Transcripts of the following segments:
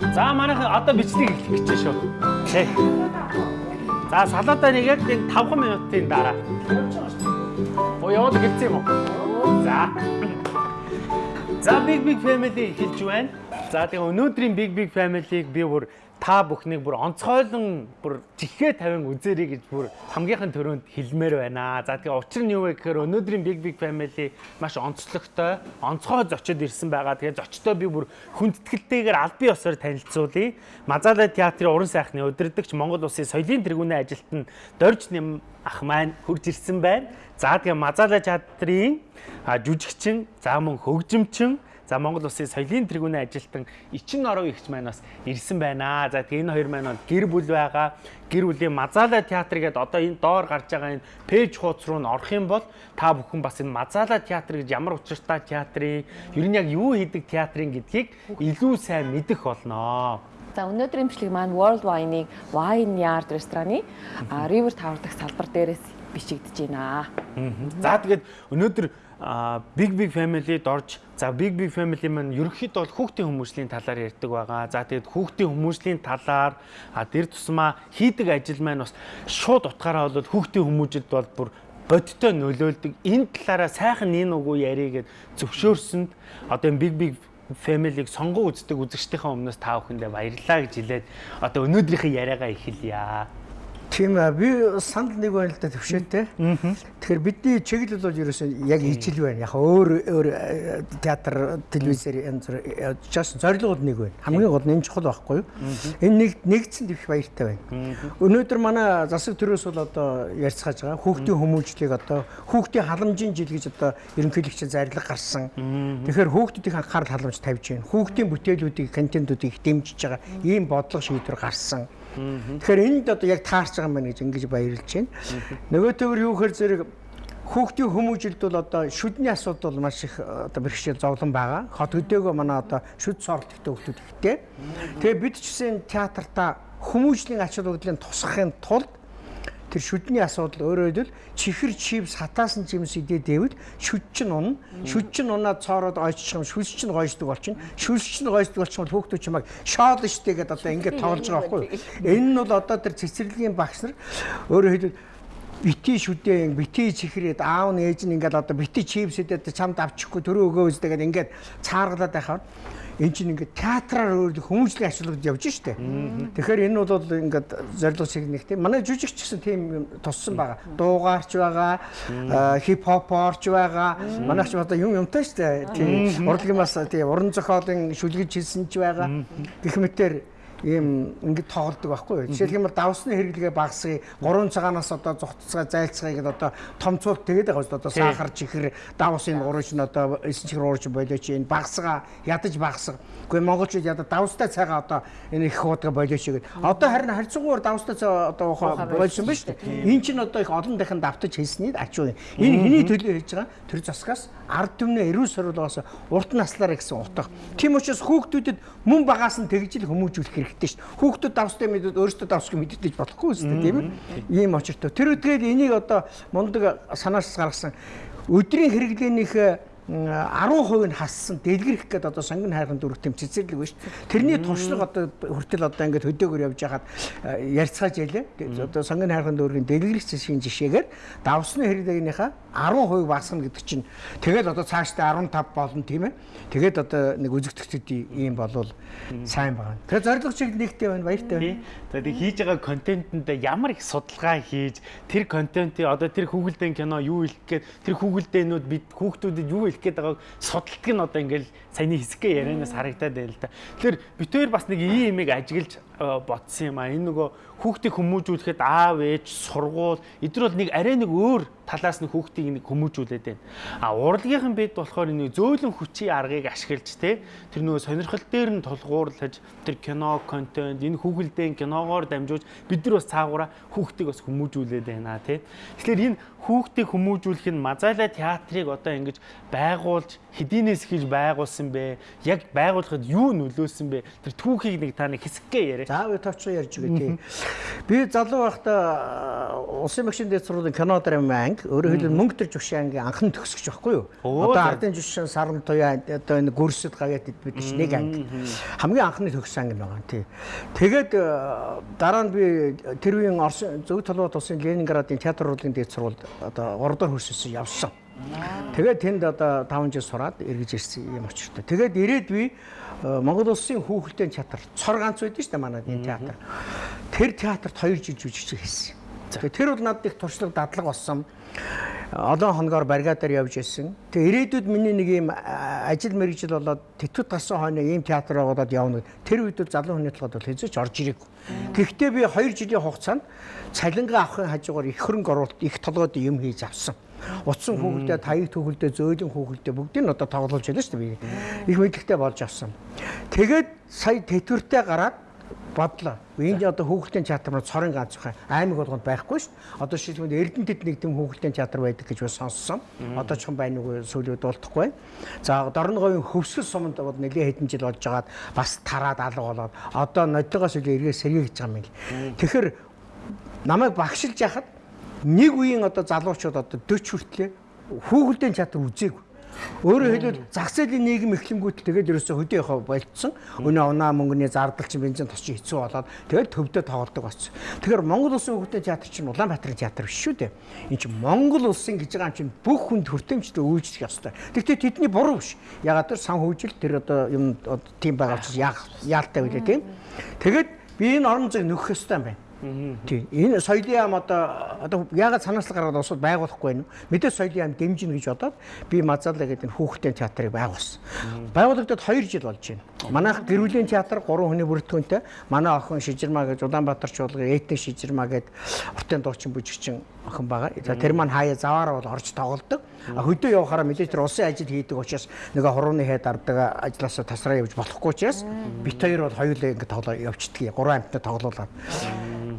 За манайх одоо бичлэг эхлэх гэж шүү. Тэ. За салаатаа нэг яг энэ 5 минутын дараа. Оо яваад гэлцээ юм уу? За. За Big Big Family эхэлж байна. За тэгээ өнөөдрийн Big Big Family-г би бүр та бүхнийг бүр онцгойлон бүр жихээ тавин үзээрэй гэж бүр хамгийн төрөнд хэлмээр байна. За тэгээ учир нь юу вэ гэхээр өнөөдрийн Big Big Family маш онцлогтой, онцгой зочид ирсэн байгаа. Тэгээ зочдоо би бүр хүндэтгэлтэйгээр аль бие усаар танилцуулъя. Мазала театрын уран сайхны удирдагч Монгол Улсын соёлын тэргүүний ажилтан Дорж нэм ах маань хурж ирсэн байна. За тэгээ Мазала театрын жүжигчин, за мөн хөгжимчин За Монгол Улсын соёлын тэргүүний ажилтан Ичин Оров ихч маань бас ирсэн байна. За тэгээ энэ хоёр маань бол гэр бүл байгаа. Гэр бүлийн Мазала театр гэдэг одоо энэ доор гарч байгаа энэ пэйж хуудас руу н орох юм бол та бүхэн бас энэ Мазала театр гэж ямар учиртай театрын ер нь яг юу хийдэг театрын гэдгийг илүү сайн мэдэх болноо. За өнөөдрийн бичлэг маань World Wine-ыг Wine Yard рестораны River Tower дахь салбар дээрээс бичигдэж байна. За тэгээд өнөөдөр Big Big Family-д орж за Big Big Family маань ерөнхийдөө бол хүүхдийн хүмүүжлийн талаар ярьдаг байгаа. За тэгээд хүүхдийн хүмүүжлийн талаар дэр тусмаа хийдэг ажил маань бас шууд утгаараа бол хүүхдийн хүмүүжид бол бүр бодтой нөлөөлдөг. Энэ талаараа сайхан нин үгүй ярих гэд зөвшөөрсөнд одоо Big Big Family-г сонгон үздэг үзэгчдийнхээ өмнөөс та бүхэндээ баярлалаа гэж хэлээд одоо өнөөдрийнхээ яриагаа эхэлье. Тийм аа би санд нэг байна л да төвшөөтэй. Тэгэхээр бидний чиглэл бол ерөөсөө яг ижил байна. Яг өөр өөр э, театр, телевизээр янз бүр жаас зорилгууд нэг байна. Хамгийн гол нь энэ чухал байхгүй юу? Энэ нэг нэгдсэн дэвш баяртай байна. Өнөөдөр манай засаг төрөөс бол одоо ярьцгааж байгаа. Хүүхдийн хүмүүжлийг одоо хүүхдийн халамжийн жил гэж одоо ерөнхийлөгч зарлаг гарсан. Тэгэхээр хүүхдүүдийн анхаарал халамж тавьж байна. Хүүхдийн бүтээлүүдийг, контентуудыг дэмжиж байгаа ийм бодлого шийдвэр гарсан. Тэгэхээр энд одоо яг таарч байгаа юм байна гэж ингэж баярлж байна. Нөгөө төвөр юу гэхээр зэрэг хүүхдийн хүмүүжилд бол одоо шүдний асуудал маш их одоо бэрхшээл зовлон байгаа. Хот өдөөгөө манай одоо шүд соролттой хүмүүс ихтэй. Тэгээ бид ч гэсэн театрта хүмүүжлийн ач холбогдлын тусахын тулд тэр шүдний асуудал өөрөөр хэлбэл чихэр чив сатаасан жимс идээ дэвэл шүд чинь унна. Шүд чинь унаад цоороод ойччих юм шүлс чинь гойждаг болчихно. Шүлс чинь гойждаг болчихсон бол хүүхдүүд чимаг шоол штэ гэдээ одоо ингээд тоглож байгаа байхгүй юу? Энэ нь бол одоо тэр цэцэрлэгийн багш нар өөрөөр хэлбэл бити шүдээ бити чихрээд аав нь ээж нь ингээд одоо бити чипсэдэд чамд авчихгүй төрөө өгөө үстэй гэдэг ингээд цааргалаад байхаар эн чинь ингээд театраар өөр хүмүүжлийн ашиглаж явж штэ. Тэгэхээр энэ бол ингээд зорилго шиг нэг тийм манай жүжигч гэсэн тийм туссан байгаа. Дуугаарч байгаа, хип хопорч байгаа. Манайх ч одоо юм юмтай штэ. Тийм урлагийн бас тийм уран зохиолын шүлгэж хийсэн ч байгаа. Гэх мэтэр ийм ингэ тоглодог байхгүй юу. Жишээлх юм бол давсны хэрэглэгээ багасгая. 3 цагаанаас одоо зугтцгаа зайлцгаая гэдээ одоо томцуулт тэгээд байгаа шүү дээ. Одоо сахар чихэр давсын урагш нь одоо 9 чихэр урагш болооч энэ багасгаа ядаж багасга. Гэхдээ монголчууд ядаа давстай цагаа одоо энэ их хуудга болооч гэдэг. Одоо харин харьцангуйар давстай цаа одоо болсон ба шүү дээ. Энэ чинь одоо их олон дахин давтаж хэлсний ачуу. Энэ хэний төлөө хийж байгаа тэр засгаас ард түмнээ эрүүл сорилгоос урт наслаараа гэсэн утга. Тийм учраас хүүхдүүдэд мөн багаас нь тэгжил хүмүүжүүлэх хэрэгтэй шүү. Хүүхдүүд давстай мэдээд өөрсдөө давсгүй мэддэж болохгүй үстэй тийм ээ. Ийм очиртой. Тэр үдгээд энийг одоо мундаг санаас гаргасан өдрийн хэрэглээнийхээ 10% нь хассан дэлгэрэх гэдэг одоо сонгон хайрхан дүрх тэм цэцэрлэг биш. Тэрний туршлага одоо хүртэл одоо ингээд хөдөөгөр явж байхад ярьцгааж ялээ. Одоо сонгон хайрхан дүргийн дэлгэрэх зэшгийн жишээгээр давсны хэрэглээгийнхаа 10% багасна гэдэг чинь тэгээд одоо цаашдаа 15 болно тийм ээ. Тэгээд одоо нэг үзэгдэгчдийн ийм болвол сайн байна. Тэгээд зорилго чиг нэгтэй байна баяртай байна. Тэгээд хийж байгаа контентэнд ямар их судалгаа хийж тэр контентын одоо тэр хүүхэлдэйн кино юу хэлэх гээд тэр хүүхэлдэйнүүд бид хүүхдүүдэд юу хэлэх гээд байгааг судалдаг нь одоо ингээл саяны хэсгээ ярианаас харагдаад байна л да. Тэгэхээр битээр бас нэг ийм юмыг ажиглаж бодсон юм а. Энэ нөгөө хүүхдийг хүмүүжүүлэхэд аав ээж сургууль эдгээр бол нэг арай нэг өөр талаас нь хүүхдийг нэг хүмүүжүүлээд байна. А урлагийнхан бид болохоор нэг зөөлөн хүчийн аргыг ашиглаж те тэр нөгөө сонирхол дээр нь тулгуурлаж тэр кино контент энэ хүүхэлдэйн киногоор дамжуулж бид нар бас цаагаараа хүүхдийг бас хүмүүжүүлээд байна те. Тэгэхээр энэ хүүхдийг хүмүүжүүлэх нь Мазала театрыг одоо ингэж байгуулж хэдийнээс хийж байгуулсан бэ? Яг байгуулахад юу нөлөөсөн бэ? Тэр түүхийг нэг та нэг хэсэггээ яриа. За би товчоо ярьж байгаа тийм. Би залуу байхдаа улсын багшийн дэд сургуулийн кино драм анги өөрөөр хэлбэл мөнгө төр жушин анги анхны төгсгч байхгүй юу? Оо, Одоо ардын жушин саран туяа одоо энэ гүрсэд гавьяат бид биш нэг анги. Хамгийн анхны төгссөн анги байгаа. Тий. Тэгээд э, дараа нь би тэр үеийн Орос зөв толгойд улсын Ленинградын театр урлагийн дэд сургуульд одоо 3 дахь курсээс явсан. Тэгээд тэнд одоо 5 жил сураад эргэж ирсэн юм очиртой. Тэгээд ирээд би э, Монгол улсын хүүхэлдэйн театр цор ганц байдсан шүү дээ манай энэ театр. Тэр театрт 2 жил жүжигч хийсэн. Тэгээд тэр бол надад их туршлага дадлаг болсон. Олон хоногоор баригадаар явж исэн. Тэгээ ирээдүйд миний нэг юм а, ажил мэргэжил болоод тэтгэд гарсан хойно ийм театр байгуулад явна. Тэр үед бол залуу хүний толгойд бол хэзээ ч орж ирээгүй. Гэхдээ би 2 жилийн хугацаанд цалингаа авахын хажуугаар их хөрөнгө оруулалт их толгойд юм хийж авсан. Утсан хүүхэлдээ, таяг түүхэлдээ, зөөлөн хүүхэлдээ бүгдийг нь одоо тоглуулж байна шүү дээ би. Их мэдлэгтэй болж авсан. Тэгээд сая тэтгэвртэй гараад бодлоо. Энд одоо хүүхэлдэйн театр маань цорын ганц бай. Аймаг болгонд байхгүй шүү дээ. Одоо шилбэнд Эрдэнэтэд нэг тийм хүүхэлдэйн театр байдаг гэж бас сонссон. Одоо ч юм байна уу сүүлийн үед болтохгүй. За Дорноговын хөвсгөл суманд бол нэлээд хэдэн жил болж байгаад бас тараад алга болоод одоо нодтойгоос үлээ эргээ сэргийгж байгаа юм л. Тэгэхээр намайг багшилж яхад нэг үеийн одоо залуучууд одоо 40 хүртлээ хүүхэлдэйн театр үзээгүй. Өөрөөр хэлбэл зах зээлийн нийгэм эхлэнгүүт тэгээд ерөөсөө хөдөө явах болцсон. Өнөө унаа мөнгөний зардал чинь бензин тос чинь хэцүү болоод тэгээд төвдөө тоглодог болсон. Тэгэхээр Монгол улсын хүүхдэйн театр чинь Улаанбаатарын театр биш шүү дээ. Энд чинь Монгол улсын гэж байгаа юм чинь бүх хүнд хүртээмжтэй үйлчлэх ёстой. Гэхдээ тэдний буруу биш. Ягаад тэр сан хөгжил тэр одоо юм тийм байгаа учраас яах яалтай байлээ тийм. Тэгээд би энэ орон зайг нөхөх ёстой юм байна. Тийм. Энэ соёлын яам одоо одоо яагаад санаачлал гаргаад усууд байгуулахгүй байна. Мэдээ соёлын яам дэмжинэ гэж бодоод би Мазаалаа гэдэг энэ хүүхдийн театрыг байгуулсан. Байгуулагдаад 2 жил болж байна. Манайх гэрүүлийн театр 3 хүний бүрэлдэхүүнтэй. Манай охин Шижирмаа гэж Улаанбаатар чуулгын этник Шижирмаа гэдэг уртын дуучин бүжигчин охин байгаа. За тэр маань хаяа заваараа бол орж тоглодог. А хөдөө явахаараа мэдээж тэр улсын ажил хийдэг учраас нөгөө хурууны хэд ардаг ажилласаа тасраа явж болохгүй учраас бит хоёр бол хоёулаа ингэ тоглоо явчихдаг. Гурван амттай тоглоулаад.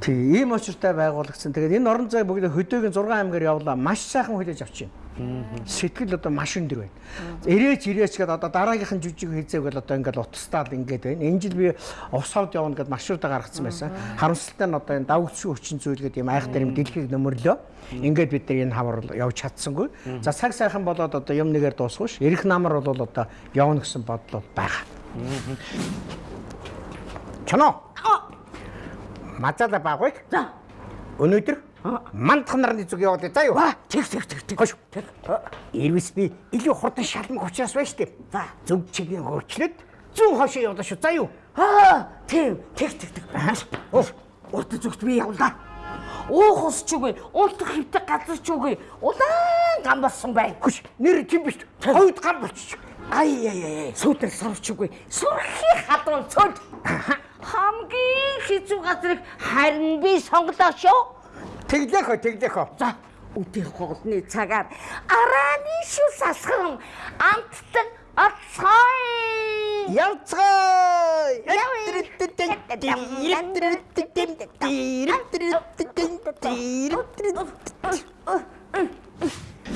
Тийм ийм очиртай байгуулагдсан. Тэгээд энэ орон зай бүгд хөдөөгийн 6 аймгаар явлаа. Маш сайхан хүлээж авч байна. Сэтгэл одоо маш өндөр байна. Ирээч ирээч гэдэг одоо дараагийнхан жүжиг хийзээг бол одоо ингээл утастаал ингээд байна. Энэ жил би ус хавд явна гэдээ маршрутаа гаргацсан байсан. Харамсалтай нь одоо энэ давгцгийн хүчин зүйл гэдэг юм айхтар юм дэлхийг нөмөрлөө. Ингээд бид нар энэ хавар явж чадсангүй. За цаг сайхан болоод одоо юм нэгээр дуусгүй ш. Ирэх намар бол одоо явна гэсэн бодол байгаа. Чано. Мацаада багвыг. За. Өнөөдөр мандах нарны зүг явуулъя. За юу? Тэг тэг тэг тэг. Хош. Ирвэс би илүү хурдан шалмаг учраас байна штеп. За. Зөв чигийн хөрчлөд зүүн хошоо явуулаа шүү. За юу? Аа, тийм. Тэг тэг тэг. Урд зүгт би явлаа. Уух ус ч үгүй, уултах хөвтөг газар ч үгүй. Улаан гам болсон бай. Хөш. Нэр тийм биш. Хойд гам болчих. Ай яй яй. Сүүдэр сарвч үгүй. Сүрхий хадуун цөл. Хамгийн хэцүү газрыг харин би сонглоо шүү. Тэглэх хөө, тэглэх хөө. За, өдөө хоолны цагаар арааны шүс асхан амттан оцгой. Явцгаа.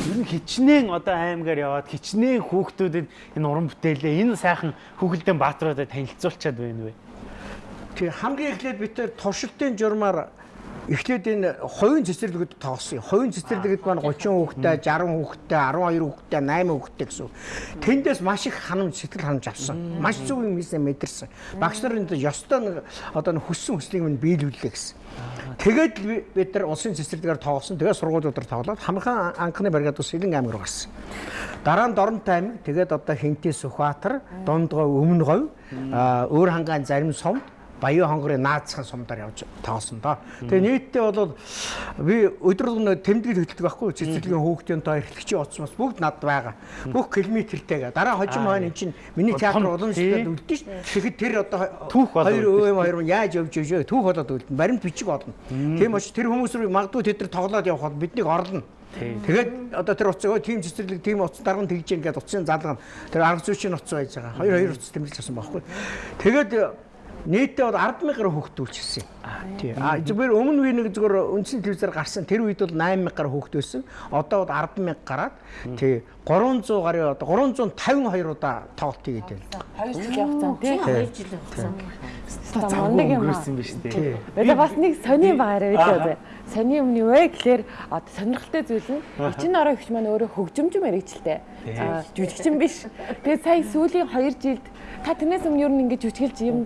Ер нь хичнээн одоо аймгаар яваад хичнээн хүүхдүүдэд энэ уран бүтээлээ энэ сайхан хүүхэлдэйн баатруудад танилцуулчаад байна вэ? Тэг хамгийн эхлээд бид тэр туршилтын журмаар эхлээд энэ хувийн цэцэрлэгүүд тоглосон. Хувийн цэцэрлэгүүд маань 30 хүүхэдтэй, 60 хүүхэдтэй, 12 хүүхэдтэй, 8 хүүхэдтэй гэсэн. Тэндээс маш их ханамж сэтгэл ханамж авсан. Маш зөв юм хийсэн мэдэрсэн. Багш нар энэ ёстой нэг одоо хүссэн хүслийг минь биелүүллээ гэсэн. Тэгээд би- бид нар улсын цэцэрлэгээр тоглосон. Тэгээд сургуулиудаар тоглоод хамхан анхны бригад ус Сэлэн аймаг руу гарсан. Дараа нь Доронтой аймаг, тэгээд одоо Хинтээ Сүхбаатар, Дундгой Өмнө говь, аа, Өөр хангаан зарим сумд Баян хонгорын наацхан сумдаар явж тоглосон доо. Тэгээ нийтдээ бол би өдрөлгөн тэмдэглэл хөтэлдэг байхгүй цэцэрлэгийн хүүхдийн тоо эрхлэгчийн оцсмос бүгд над байгаа. Бүх километртэйгээ. Дараа хожим хойно эн чинь миний театр уламжлалт үлдэн ш. Тэгэхэд тэр одоо Түүх хоёр өөм хоёр яаж явж ивэ түүх болоод үлдэн. Баримт бичиг болно. Тийм учраас тэр хүмүүс рүү магадгүй тэд нар тоглоод явах бол биднийг орлоно. Тэгээд одоо тэр уцаа тийм цэцэрлэг тийм уц дарга нь тэгж ингээд уцын залга нь тэр арга зүйчийн уц байж байгаа. Хоёр хоёр уц тэмдэглэж авсан байхгүй. Тэгээд Нийтдээ бол 100000 гаруй хүүхэд үлчсэн. Тий. А зүгээр өмнө үе нэг зүгээр үндсэн телевизээр гарсан тэр үед бол 8000 гаруй хүүхэд байсан. Одоо бол 10000 гараад тий 300 гаруй одоо 352 удаа тоглолт хийгээд байна. 2 жил явцсан тий. Хоёр жил явсан. Мундаг юм аа. өнгөрсөн биз дээ. Одоо бас нэг сони байгаарэ үүдээ. Сони юм юу вэ гэхээр одоо сонирхолтой зүйл нь эчин орой өгч маань өөрөө хөгжимч мэрэгчлээ. Жүжигчин биш. Тэгээд сая сүүлийн 2 жилд та тэрнээс өмнө юу нэг ингэж жүжиглж юм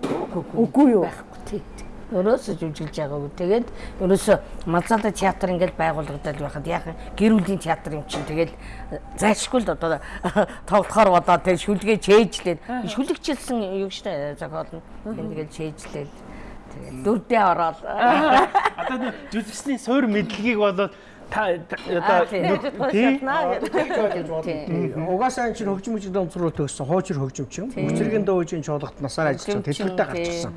үгүй юу? байхгүй тий. Өрөөсө жүжиглж байгаагүй. Тэгээд өрөөсө Малзаалда театр ингээд байгуулагдаад байхад яахан гэр бүлийн театр юм чинь тэгээд зайлшгүй л одоо тоглохоор бодоо тэгээд шүлгээ чэйжлээд шүлэгчилсэн юу штэ зохиол нь тэгээд чэйжлээд дөрдөө ороод. Одоо жүжигчний суур мэдлэгийг болоод та та- одоо Угаасаа энэ чинь хөгжим мөчөд онцруу төгссөн хуучир хөгжимчин. Өчрөгийн дөөжийн чуулгад насаар тэтгүртэй тий, гарчихсан.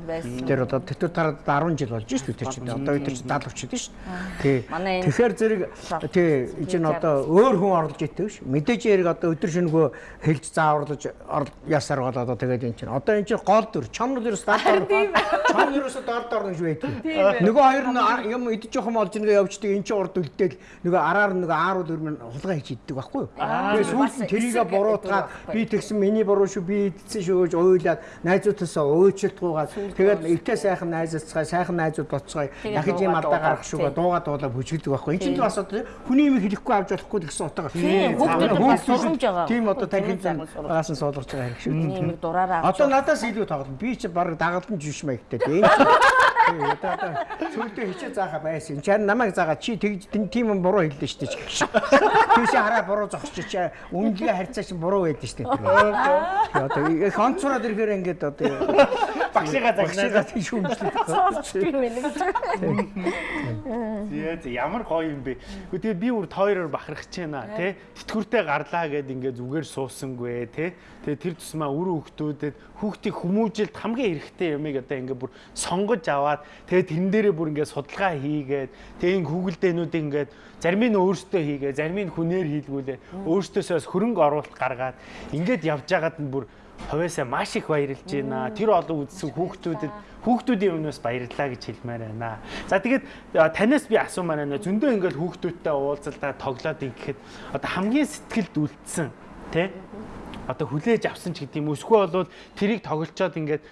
Тэр одоо тэтгүр тараад 10 жил болж шүү дээ чинь. Одоо бид чинь 70 өчөд шүү. Тий. Тэгэхээр зэрэг тий энэ чинь одоо өөр хүн орлож идэв ш. Мэдээж яриг одоо өдөр шөнөгөө хэлж зааварлаж ясаар бол одоо тэгээд энэ чинь одоо энэ чинь гол дүр чамнал ерөөс даад дор. Чам ерөөс доор доор гэж байдаг. Нөгөө хоёр нь юм идэж жоохон олж нэгэ явждаг энэ чинь урд үлдээл нөгөө араар нөгөө аарууд өрмөн хулгай хийж иддэг байхгүй юу? Тэгээд сүүлд нь тэрийгэ буруутгаад би тэгсэн миний буруу шүү би идсэн шүү гэж уйлаад найзуудтайсаа өөчлөлтгүйгээд тэгээд эвтэй сайхан найзацгаа сайхан найзууд боцгоо дахиж юм алдаа гарах шүүгээ дуугаа дуулаа бүжгэлдэг байхгүй. Энэ чинь бас одоо хүний юм хэлэхгүй авч болохгүй гэсэн утгаар. Тийм, хүүхдүүд бас сургамж байгаа. Тийм одоо сургамж. багаас нь суулгаж байгаа хэрэг шүү. нэмэг дураараа авч Одоо надаас илүү тоглоно. Би чи баг дагалдан жиш маягтай. Тийм. Тийм одоо сүлдээ хичээ заахаа байсан. Чар намайг заагаа чи тэгж тийм юм буруу хэллээ шүү дээ. Тийш хараа буруу зогсчих чи үнэлгээ харьцаа чи буруу байдсан шүү дээ. Тэгээ одоо их онцроод ирэхээр ингээд одоо багшигаа загнаад багшигаа тийш хүмжлэх. сурч юм. Зээ зээ ямар гоё юм бэ. Гэхдээ тэгээ би бүр тойроор бахарах гэж байна тий. Тэтгэвртэй гарлаа гэд ингээ зүгээр суусангүй тий. Тэгээ тэр тусмаа үр хөвгтүүдэд хүүхдийн хүмүүжилт хамгийн хэрэгтэй юмыг одоо ингээ бүр сонгож аваад тэгээ тэрэн дээрээ бүр ингээ судалгаа хийгээд тэгээ ин Google-дээнүүд ингээд зарим нь өөртөө хийгээ, зарим нь хүнээр хийлгүүлээ. Өөртөөсөөс хөрөнгө оруулалт гаргаад ингээд явж байгаад нь бүр ховоосаа маш их баярлж байна. Тэр олон үзсэн хүүхдүүдэд хүүхдүүдийн өмнөөс баярлалаа гэж хэлмээр байна. За тэгээд а, танаас би асуумаар байна. Зөндөө ингээд хүүхдүүдтэй уулзалдаа тоглоод ингэхэд одоо хамгийн сэтгэлд үлдсэн тий? Одоо хүлээж авсан ч гэдэг юм. Өсгөө болвол тэрийг тоглолцоод ингээд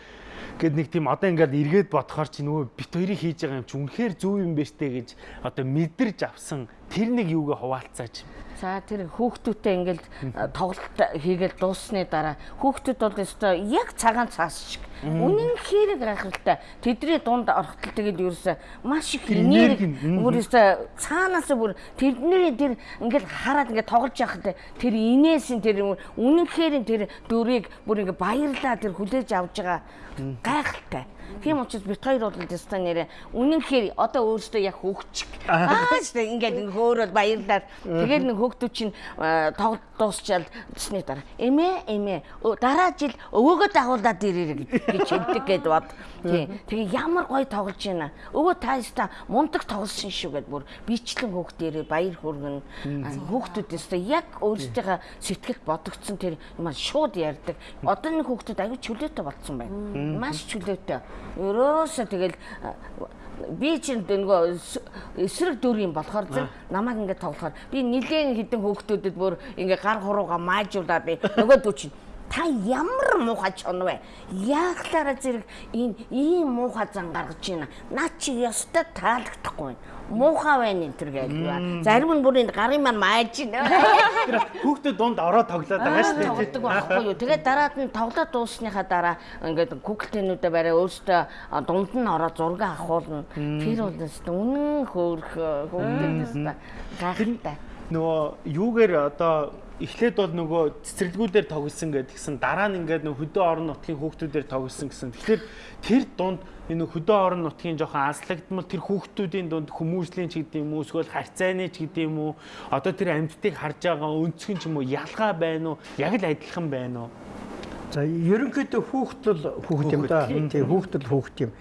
гэд нэг тийм одоо ингээд эргээд бодохоор чи нөгөө бит хоёрыг хийж байгаа юм чи үнэхээр зөв юм байна штэ гэж одоо мэдэрч авсан тэр нэг юугаа хуваалцаач. За тэр хүүхдүүдтэй ингээл тоглолт хийгээл дууссаны дараа. Хүүхдүүд бол өстой яг цагаан цаас шиг. Үнэн хэрэг гайхалтай. Тэдний дунд орохтол тэгээд ерөөсөө маш их энерги. нь, өстой цаанаас бүр тэрний тэр ингээл хараад ингээд тоглож яхад тэр инээсийн тэр үнэн хэрэг тэр дүрийг бүр ингээд баярлаа тэр хүлээж авж байгаа. Гайхалтай Тийм учраас бит хоёр бол өстой нэрэ үнэн хэр одоо өөрөөсөө яг хөгчг. Аа штэ ингээд ингээ хөөрөөл баярлаад тэгээд нэг хөөгтүүд чинь тоглолт дуусчаал тэсний дараа эмээ эмээ дараа жил өвөөгөө дагуулад ирээрэй гэж хэлдэг гэд бод. Тийм. Тэгээ ямар гоё тоглож байна. Өвөө та яста мундаг тоглосон шүү гэд бүр бичлэн хөөгтөрөө баяр хүргэн хөөгтүүд өстой яг өөрсдийнхээ сэтгэл бодогдсон тэр юм шууд ярьдаг. Одоо нэг хөөгтүүд аюу чөлөөтэй болцсон байна. Маш чөлөөтэй. Ерөөсөө тэгэл би чинь нөгөө эс- эсрэг дүр юм болохоор зэрэг намайг ингээд тоглохоор би нилээн хідэн хөөгтүүдэд бүр ингээ гар хурууга маажуулаад би нөгөө дүү чинь та ямар муухай чон вэ? Яахлаараа зэрэг энэ ийм муухай зан гаргаж байна. Наа чи ёстой таалагдахгүй байна. Муухай байна энэ төр гэдэг. Зарим нь бүр энэ гарын маань мааж байна. Хүүхдүүд дунд ороод тоглоод байгаа шүү дээ. Тоглодог байхгүй юу. Тэгээд дараад нь тоглоод дуусныхаа дараа ингээд Google-тэнүүдээ барай өөртөө дунд нь ороод зураг авахулна. Тэр бол үнэн хөөх хүүхдээс та гайхалтай. нөгөө юугээр одоо эхлээд бол нөгөө цэцэрлэгүүдээр тоглосон гэдгсэн дараа нь ингээд нөгөө хөдөө орон нутгийн хүүхдүүдээр тоглосон гэсэн. Тэгэхээр тэр дунд энэ хөдөө орон нутгийн жоохон анслагдмал тэр хүүхдүүдийн дунд хүмүүжлийн ч гэдэг юм уу эсвэл харьцааны ч гэдэг юм уу одоо тэр амьдтыг харж байгаа өнцгөн ч юм уу ялгаа байна уу? Яг л адилхан байна уу За ерөнхийдөө хүүхдэл хүүхд юм да. Тийм хүүхдэл хүүхд юм.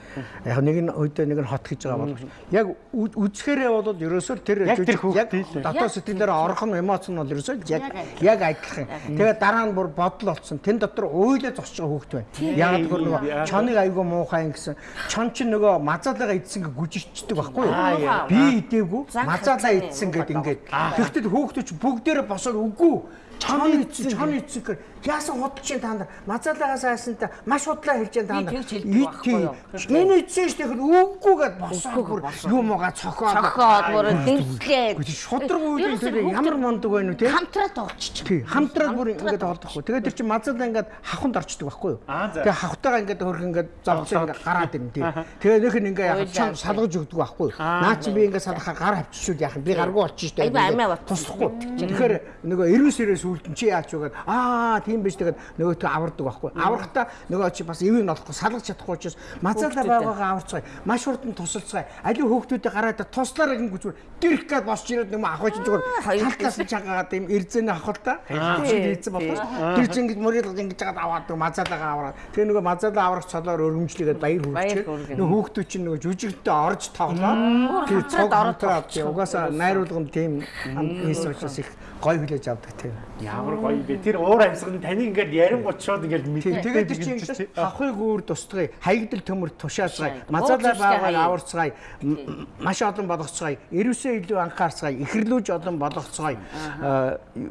Яг нэг нь өдөө нэг нь хот гэж байгаа боловч яг үзэхээрээ бол ерөөсөө тэр Яг л. дотоод сэтгэлээр орхон эмоц нь бол ерөөсөө яг яг адилхан. Тэгээ дараа нь бүр бодол болсон. Тэн дотор уйлаа зогсож байгаа хүүхд байна. Яг тэр нөгөө чоныг айгүй муухай гэсэн. Чон чинь нөгөө мазаалаа идсэн гэ гүжирчдэг байхгүй юу? Би идээгүй мазаалаа идсэн гэд ингээд. Тэгэхдээ хүүхдүүд ч бүгдээрээ босоод үгүй Чон идсэн, чон идсэн гэр яасан худалж чинь та нар мазаалагаас айсанта маш худлаа хэлж чинь та нар. тэгж хэлдэг байхгүй юу? Энэ идсэн ш тэгэхэд үггүйгээд босоо бүр юм угаа цохоод. цохоод бүр дэмслээд Шудраг үеийн тэр ямар мундаг байна вэ те? хамтраа тоглож Тий, хамтраад бүр ингээд олдохгүй. Тэгээд тэр чинь мазаалаа ингээд хавханд орчдөг байхгүй юу? Тэгээд хавтайгаа ингээд хөрх ингээд завцаа ингээд гараад ирнэ тий. Тэгээд нөх нь ингээд чам салгаж өгдөг байхгүй юу? Наа чи би ингээд салгахаар гар авчишүүд яах юм? Би гаргүй болчих амиа бат. Туслахгүй. Тэгэхээр нөгөө эрүүс эрээс үлдэн чи яач вэ гэдэг аа тийм биш тэгээд нөгөө тө авардаг байхгүй. Аврахтаа нөгөө чи бас эвийг нь олохгүй салгаж чадахгүй учраас мазаалаа байгаагаа аварцгаая. Маш хурдан тусалцгаая. Аливаа хүүхдүүдэд гараад туслаараа гингүүч дэрх гад босч ирээд нөгөө ахвч зүгээр хоёр талаас нь чагаад юм эрзэнэ авах л та. Шиг ийцэн болох ш. Тэр чинь ингэж мөрөд ингэж жагаад аваад нөгөө мазаалагаа аваад. Тэр нөгөө мазаалаа аврах цолоор өргөмжлөгээд баяр хүрчээ. Нөгөө хүүхдүүд чинь нөгөө жүжигтэй орж тоглоо. Тэр цог хамтраад угаасаа найруулгын тим хийс учраас их гой хүлээж авдаг тийм. Ямар гоё бэ. Тэр уур амьсгал нь таны ингээд ярингууд шууд ингээд мэдээ. тэгээд чинь ингэж хавхыг өөр тусдгая, хаягдл төмөр тушаацгаая, Тийм. мазаалаа Уур байгаагаа зурстай аварцгаая, м- маш олон болгоцгаая, эрүүсээ илүү анхаарцгаая, ихрлүүж олон болгоцгаая.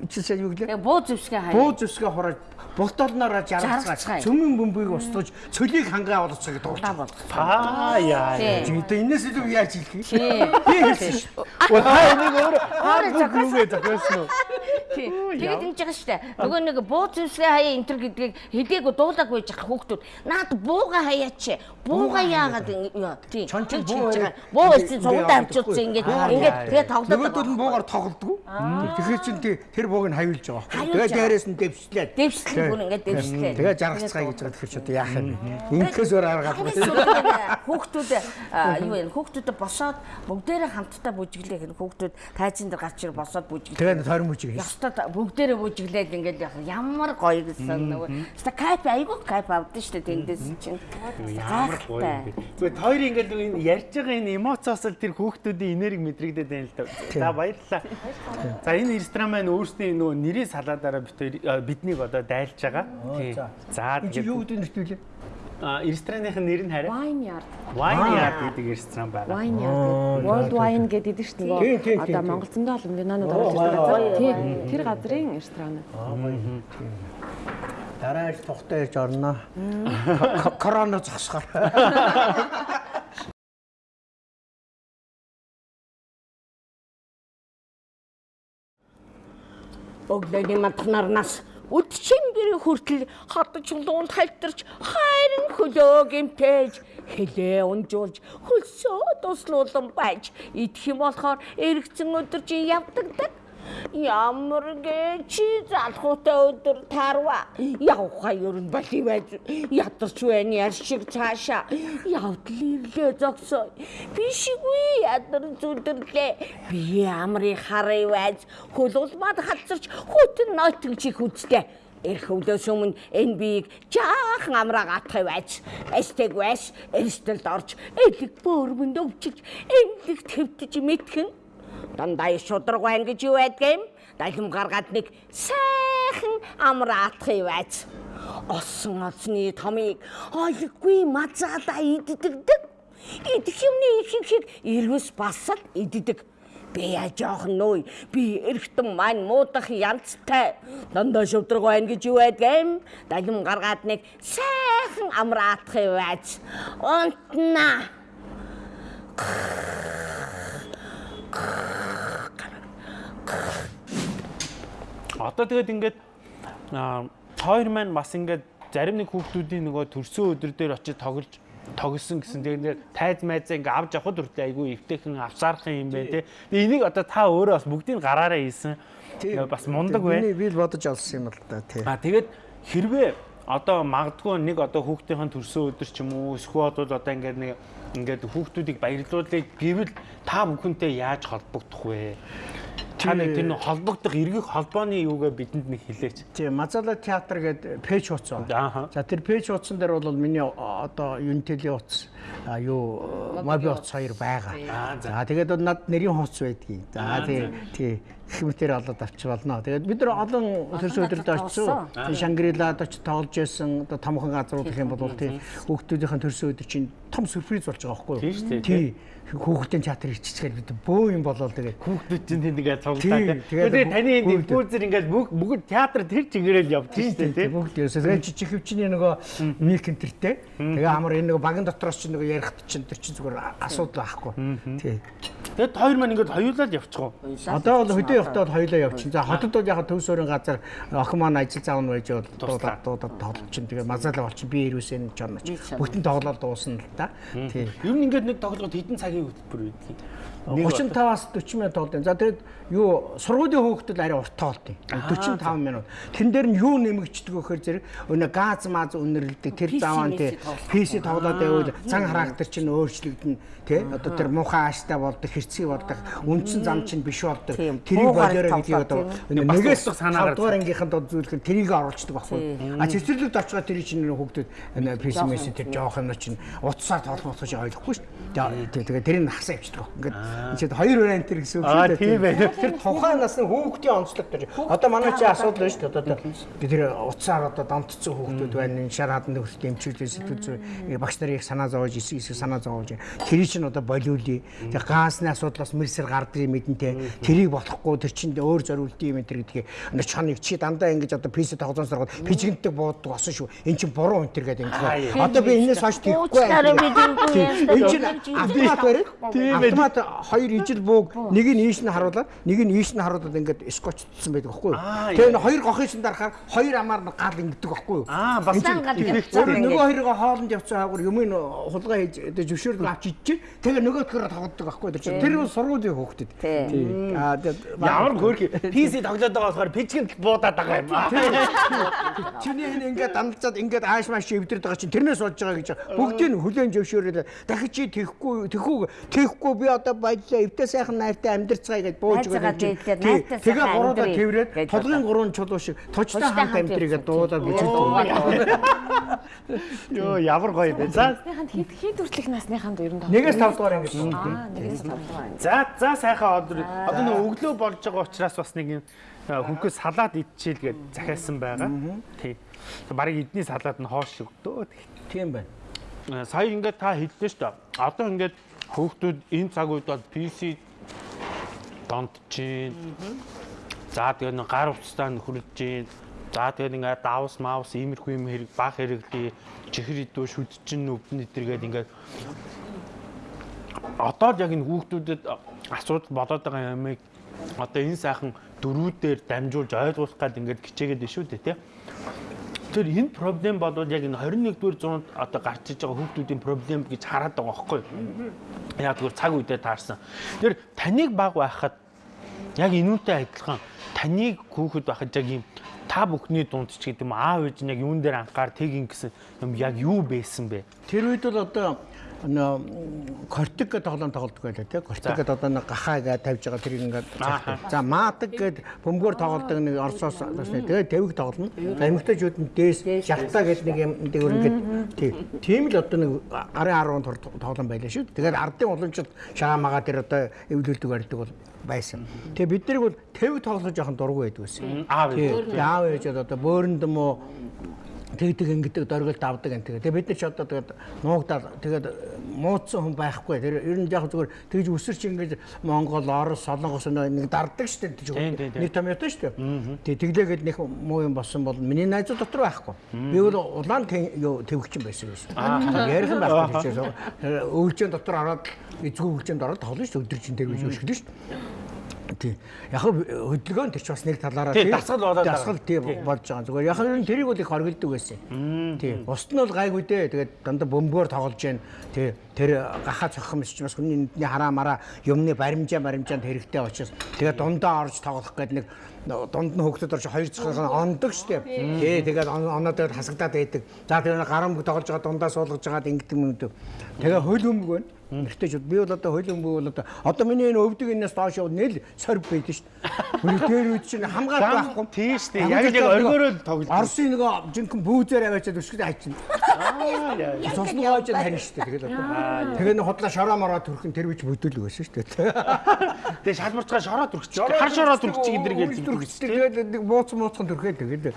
Чи сайн юу гэлээ? Буу зэвсгээ хаяа. Буу зүсгээ хурааж болтолноороо жаргацгаая. Жаргацгаая. Цөмөн бөмбөгийг устгаж, цөлийг хангаа Удаа дуулж. болгох. Аа яа. Тэгээд энэс илүү яаж хэлэх? Тийм. Би хэлсэн шүү. Өө та энийг өөр зохиосон. зүгээ зохиосон уу? Тийм. Тэгээд ингэж байгаа штэ. Нөгөө нэг буу зэвсгээ хаяа энэ төр гэдгийг хэлээгүй дуулаагүй байж байгаа хүүхдүүд. Наад бууга хаяач. Бууга яагаад яа. Тийм. Чон чинь Тэгж буу байгаа. Буу явдаг авчуулсан хгүй. ингэж ингэж яа, тэгээ яа. тоглоод Нөгөөдөл нь буугаар тоглодгоо. Тэгэхээр тий- тэр бууг нь хавилж байгаа Тэгээд байгаа. дээрээс нь дэвшлээд. дэвслээ бүр ингэж дэвслээ. Тэгээ жаргацгаая гэж байгаа тэгэхээр ч одоо яах юм. Инкээс өөр аргагүй. Хамгийн сүүлд хүүхдүүд юу вэ? Хүүхдүүд босоод бүгдээрээ хамтдаа бүжиглээ гэх хүүхдүүд тайзан дээр гарч ир босоод бүжиглээ. Тэгээд хийсэн. Ястад бүгдээрээ бүжиглээд ингээд яг ямар гоё гэсэн нөгөө. Ста кайп айгуу кайп авдсан шүү дээ тэндээс чинь. Ямар гоё юм бэ. Зүгээр тойр ингээд энэ ярьж байгаа энэ эмоцоос л тэр хүүхдүүдийн энерги мэдрэгдээд байна л да. За баярлалаа. За энэ ресторан маань өөрсдийн нөгөө нэрийн салаадаараа бид хоёр- биднийг одоо дайлж байгаа. Тий. За Энд юу гэдэг нэртүүлээ? А рестораныхын нэр нь хараа Wine Yard. Wine Yard гэдэг ресторан байна. Wine Yard гэдэг. World Wine гэдэг шүү дээ. Одоо. Монгол зөндөө олон винонууд орж ирдэг газар. Тийм. Тэр газрын ресторан. Дараа ир тухтай ирж орно. Ко- Корона зогсохоор. Өглөөний мантнарнаас үдчингэрийн хүртэл хатж луунд хальтарч хайрын хөлөө гэмтээж хэлээ унжуулж хөлсөө туслуулан байж. Идэх юм болохоор эргэцэн өдөр чи явдагдаг Ямар гэ чи залхуутай өдөр тарва. Явхаа ер нь боли байж ядарч байна яр шиг цаашаа. Явдал ирлээ зогсоо. Бишгүй ядар зүдэрлээ би ямрын харыг байж хөлулмад хацарч хүтэн нойтон чих үзтээ Ирэх өвлөөс өмнө энэ биеийг жаахан амраа гатхай байж эстэг байш эрсдэлд орж элэг бөөрмөнд өвчиж эмлэг твтж мэдхэн дандаа шудраг байна гэж юу байдгийм далим гаргаад нэг сайхан амраа атхай байж осон оцны томыг ойлггүй мазаалаа иддэгдэг идэх юмны их их ирвэс басал иддэг Би яа жоохон нөөй. Би эргэтэн маань муудах янзтай. Дандаа шудраг байна гэж юу байдгийм? Далим гаргаад нэг сайхан амраатах юм байж. Унтна. Одоо тэгээд ингээд хоёр маань бас ингээд зарим нэг хүүхдүүдийн нөгөө төрсөн өдөр дээр очиж тоглож тоглосон гэсэн. Тэгээд тайз майзаа ингээд авч явхад хүртэл айгүй эвтэйхэн авсаарах юм байна те. Тэгээд энийг одоо та өөрөө бас бүгдийг гараараа хийсэн. Бас мундаг Миний бай. би л бодож олсон юм л да тий. А тэгээд хэрвээ одоо магадгүй нэг одоо хүүхдийн төрсөн өдөр ч юм уу эсвэл одоо ингээд нэг ингээд хүүхдүүдийг баярлуулъя гэвэл та бүхэнтэй яаж холбогдох вэ? Та нэг тэр нэг холбогдох эргэх холбооны юугаа бидэнд нэг хэлээч. Тийм Мазала театр гэдэг пэйж байна. За тэр пэйж утсан дээр бол миний одоо Юнтели утас а, юу Моби утас хоёр байгаа. Аа, за. Тэгээд над нэрийн хуц байдгийг. За тий тий хэмтэр олоод авч болно. Тэгээд бид нар олон төрсөн өдрөд очсон. Шангрилад очиж тоглож байсан одоо томхон газрууд гэх юм бол тий хүүхдүүдийн төрсөн өдөр чинь том сюрприз болж байгаа байхгүй юу? Тийм шүү дээ, Тий хүүхдийн театр ирчихчихээр бид бөө юм болол тэгээд Хүүхдүүд чинь ингээд Тийм, цуглаа. тэгээд Тэгээд таны энэ диффузер ингээд бүгд бүгд театр тэр чигээрэл штэ тийм тий. бүгд ерөөсөө тэгээд жижиг хөвчний нөгөө мик энтертэй. Тэгээ амар энэ нөгөө багийн дотроос чинь нөгөө ярих чинь тэр чинь зүгээр асуудал байхгүй. Тий. Тэгээд хоёр маань ингээд хоёулаад явчихоо. Одоо бол хөдөө явахдаа бол хоёлоо явчихна. За хотод бол яг төв суурин газар охин маань ажил заавн байж бол дуудаад дуудаад тоглож чинь тэгээ мазалаа болчих би ирүүсэн чорноч. Бүтэн тоглоод дуусна л да. Тий. Ер нь ингээд нэг тоглоход хэдэн цагийн хөтөлбөр байдгийг. 35-аас 40 минут тоглоом. За тэгээд юу сургуулийн хөөгтөл арай урт юм. 45 минут. Тэн дээр нь юу нэмэгддэг вэ гэхээр зэрэг өнөө газ маз үнэрлдэг тэр заван тий. PC тоглоод байвал цан характер чинь өөрчлөгдөн тий. Одоо тэр муухай ааштай болдог хэрцгий болдог үндсэн зам чинь биш болдог. Тэрийг болоорой гэдэг одоо нэгээс санаагаар санаагаар ангийнханд зүйлхэн тэрийг оруулцдаг байхгүй. А цэцэрлэгт очиход тэр чинь нэр хүүхдүүд PC мессеж тэр жоох юм чинь утсаар чинь ойлгохгүй шүү. Дээ. Тэгээ тэрийг хасаа явчихдаг. Ингээд чинь хоёр вариант тэр гэсэн үг шүү дээ. тийм байна. Тэр тухайн насны хүүхдийн онцлог тэр. Одоо манай чи асуудал байна шүү дээ. Одоо тэр утсаар одоо донтцсон хүүхдүүд байна. Энэ шар хаданд хүртэл эмчилгээ сэтгүүл зүй багш нарыг санаа зовоож эсэг эсэг санаа зовоож. Тэр чинь одоо болиулъя. Тэгээ газны асуудлаас мэрсэр гардаг юм мэдэнтэй. Тэрийг болохгүй тэр чинь өөр зориулт юм энэ гэдгийг энэ чаныг чи дандаа ингэж одоо PC тоглоомс ороод пижгэнтэй бууддаг осон шүү. Эн чинь буруу энэ гэдэг ингэ. Одоо би энэс хойш тийхгүй. Энэ чинь автомат ээ. Автомат хоёр ижил бууг нэг нь ийш нь харуулаад нэг нь ийш нь харуулаад ингээд скотчдсан байдаг байхгүй юу? Тэгээ энэ хоёр гохын чинь дарахаар хоёр амаар нь гал ингэдэг байхгүй юу? Аа бас нөгөө хоёроо хоолнд явцсан хаагур юм ин хулгай хийж зөвшөөрөл авч идчих. Тэгээ нөгөө төгөр тоглодог байхгүй юу? Тэр бол сургуулийн хүүхдэд. Тийм. Аа тэгээд Ямар хөөрхи PC тоглоод байгаа болохоор пижгэнд буудаад байгаа юм аа. Чиний энэ ингээд дандалцаад ингээд ааш мааш эвдэрд байгаа чинь тэрнээс болж байгаа гэж бүгдийг нь хүлэн зөвшөөрөл дахиж чи тэхгүй тэхүү тэхгүй би одоо баялаа эвдээ сайхан найртай амьдэрцгаая гэж бууж найртай Тэгээ гуруудаа тэрврээд гэж толгын гурван чулуу шиг точтой хамт амьдрийгээ дуудаад бичиж Йоо ямар гоё бэ. За хэд хэд хүртэлх насныханд ер нь? Нэгээс тав дугаар ангид. Аа, нэгээс тав дугаар. За за сайхан өдөр. Одоо нэг өглөө болж байгаа учраас бас нэг юм хөнгөө салаад идчихэл гээд захиалсан байгаа. Тий. Бараг эдний салаад нь хоош өгдөө. Тийм байна. Э, Сая ингээд та хэллээ шүү дээ. Одоо ингээд хүүхдүүд энэ цаг үед бол PC донт чинь. За тэгээ нэг гар утастаа нөхрөж чинь. За тэгээ ингээд давс маус иймэрхүү юм хэрэг баг хэрэглээ. Чихэр идүү шүд чинь өвдөн эдэргээд ингээд одоо л яг энэ хүүхдүүдэд асуудал болоод байгаа юмыг одоо энэ сайхан дөрүүдээр дамжуулж ойлгуулах гад ингээд хичээгээд шүү дээ тий. Тэр энэ проблем бол яг энэ 21-р зуунд одоо гарч иж байгаа хүүхдүүдийн проблем гэж хараад байгаа байхгүй юу? Яг тэгвэл цаг үедээ таарсан. Тэр таныг баг байхад яг энүүтэй адилхан таныг хүүхэд байхад яг юм та бүхний дунд ч гэдэг юм аав ээж нь яг юун дээр анхаар тэгин гэсэн юм яг юу байсан бэ? Тэр үед бол одоо нөө кортик гэдэг тоглоом тоглодог байлаа тий. Кортик гэдэг одоо нэг гахаа гэж тавьж байгаа тэрийг ингээд за маадаг гэдэг бөмбөгөөр тоглодог нэг орсоос басна тэгээ тавиг тоглоно. За эмэгтэйчүүд нь дээс шалтаа гэдэг нэг юм дээгүүр ингээд тий. Тийм л одоо нэг гарын 10 төр тоглоом байлаа шүү. Тэгээд ардын уламжлалт шаамаага тэр одоо эвлүүлдэг барьдаг бол байсан. Тэгээ бид нар бол тавиг тоглож яхан дургу байдаг байсан. Аав Тий. ээж. Одоо бөөрөнд мө тэгдэг ингэдэг дөргөлд авдаг энэ тэгээ. Тэгээ бид нар ч одоо тэгээд нуугдаад тэгээд муудсан хүн байхгүй. Тэр ер нь яг зүгээр тэгж өсөрч ингэж Монгол, Орос, Солонгос нэг дарддаг шүү дээ. Нэг том ятаа шүү дээ. Тэгээ тэглээгээд нэг муу юм болсон бол миний найзууд дотор байхгүй. Би бол улаан твэгчин байсан гэсэн. Ярих юм байхгүй гэсэн. Өвлжэн дотор ороод эзгүй өвлжэнд ороод тоглоно шүү. Өдөржин тэр гэж өшгөлөө шүү. Тий. Яг хөдөлгөөн тэр ч бас нэг талаараа Тий, дасгал болоод дасгал тий болж байгаа. Зүгээр яг нь тэрийг бол их хоригддаг байсан. Тий. Бусд нь бол гайгүй дээ. Тэгээд дандаа бөмбөгөөр тоглож जैन. Тий. тэр гахаа цохох юм чи бас хүний нүдний хараа мараа юмны баримжаа баримжаанд хэрэгтэй учраас тэгээ дундаа орж тоглох гэдэг нэг дунд нь хөгтөд орж хоёр цохох ондог штеп. Тий тэгээд оноо тэгээд хасагдаад байдаг. За тэр гарамг тоглож байгаа дундаа суулгаж байгаад ингэдэг юм үү. Тэгээ хөл өмг байна. Эртэйчүүд би бол одоо хөл өмг бол одоо одоо миний энэ өвдөг энэс доош явал нэл сорг байдаг шүү дээ. Үний дээр үед чинь хамгаалт байхгүй. Тийм шүү дээ. Яг л яг оргиороо тоглож. Орсын нөгөө жинхэнэ бүүзээр аваачаад өсгөд хайчин. Аа. Цосноо гоож харин шүү дээ. Тэгээд одоо. Тэгээ нэг худлаа шороо мороо төрхөн тэр үуч бүдүүлэг байсан шүү дээ. Тэгээ шалбарцгаа шороо төрчих. Хар шороо төрчих хэлдэг шүү дээ. Тэгээд нэг мууц мууцхан төрхөө тэгээд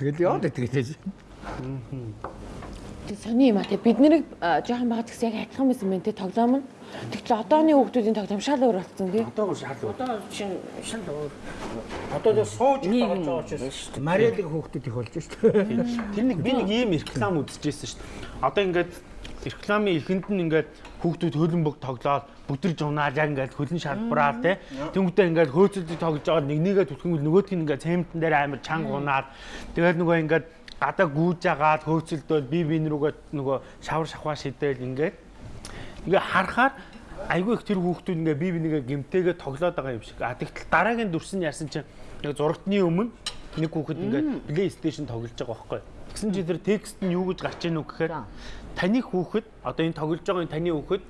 тэгээд яа тэгээд. Тэг сони юм а тэг бид нэрийг жоохон багт гэсэн яг адилхан байсан мэн тэг тоглоом нь. Тэгтэл одооны хүүхдүүдийн тоглоом шал өөр болсон тий. Одоо шал. Одоо чинь шал өөр. Одоо л сууж тоглож байгаа учраас Мариалыг хүүхдүүд их болж шүү дээ. Тэр нэг би нэг ийм реклам үзчихсэн шүү дээ. Одоо ингээд рекламын эхэнд нь ингээд хүүхдүүд хөлбөмбөг тоглоод бүдэрж унаад яг ингээд хөлн шалбараа те тэнгуүтээ ингээд хөөцөлдөг тоглож байгаа нэг нэгээ түлхэнгүүл нөгөөдг нь ингээд цементэн дээр амар чанга унаад тэгээд нөгөө ингээд гадаа гүүж агаад хөөцөлдөөл би бин рүүгээ нөгөө шавар шахваа шидээл ингээд ингээ харахаар айгүй их тэр хүүхдүүд ингээ бие бинийгээ гимтээгээ тоглоод байгаа юм шиг. А тэгтэл дараагийн дүрс нь яасан чинь яг зурагтны өмнө нэг хүүхэд ингээ PlayStation тоглож байгаа байхгүй. Тэгсэн чи тэр текст нь юу гэж гарч ийн үг гэхээр таны хүүхэд одоо энэ тоглож байгаа таны хүүхэд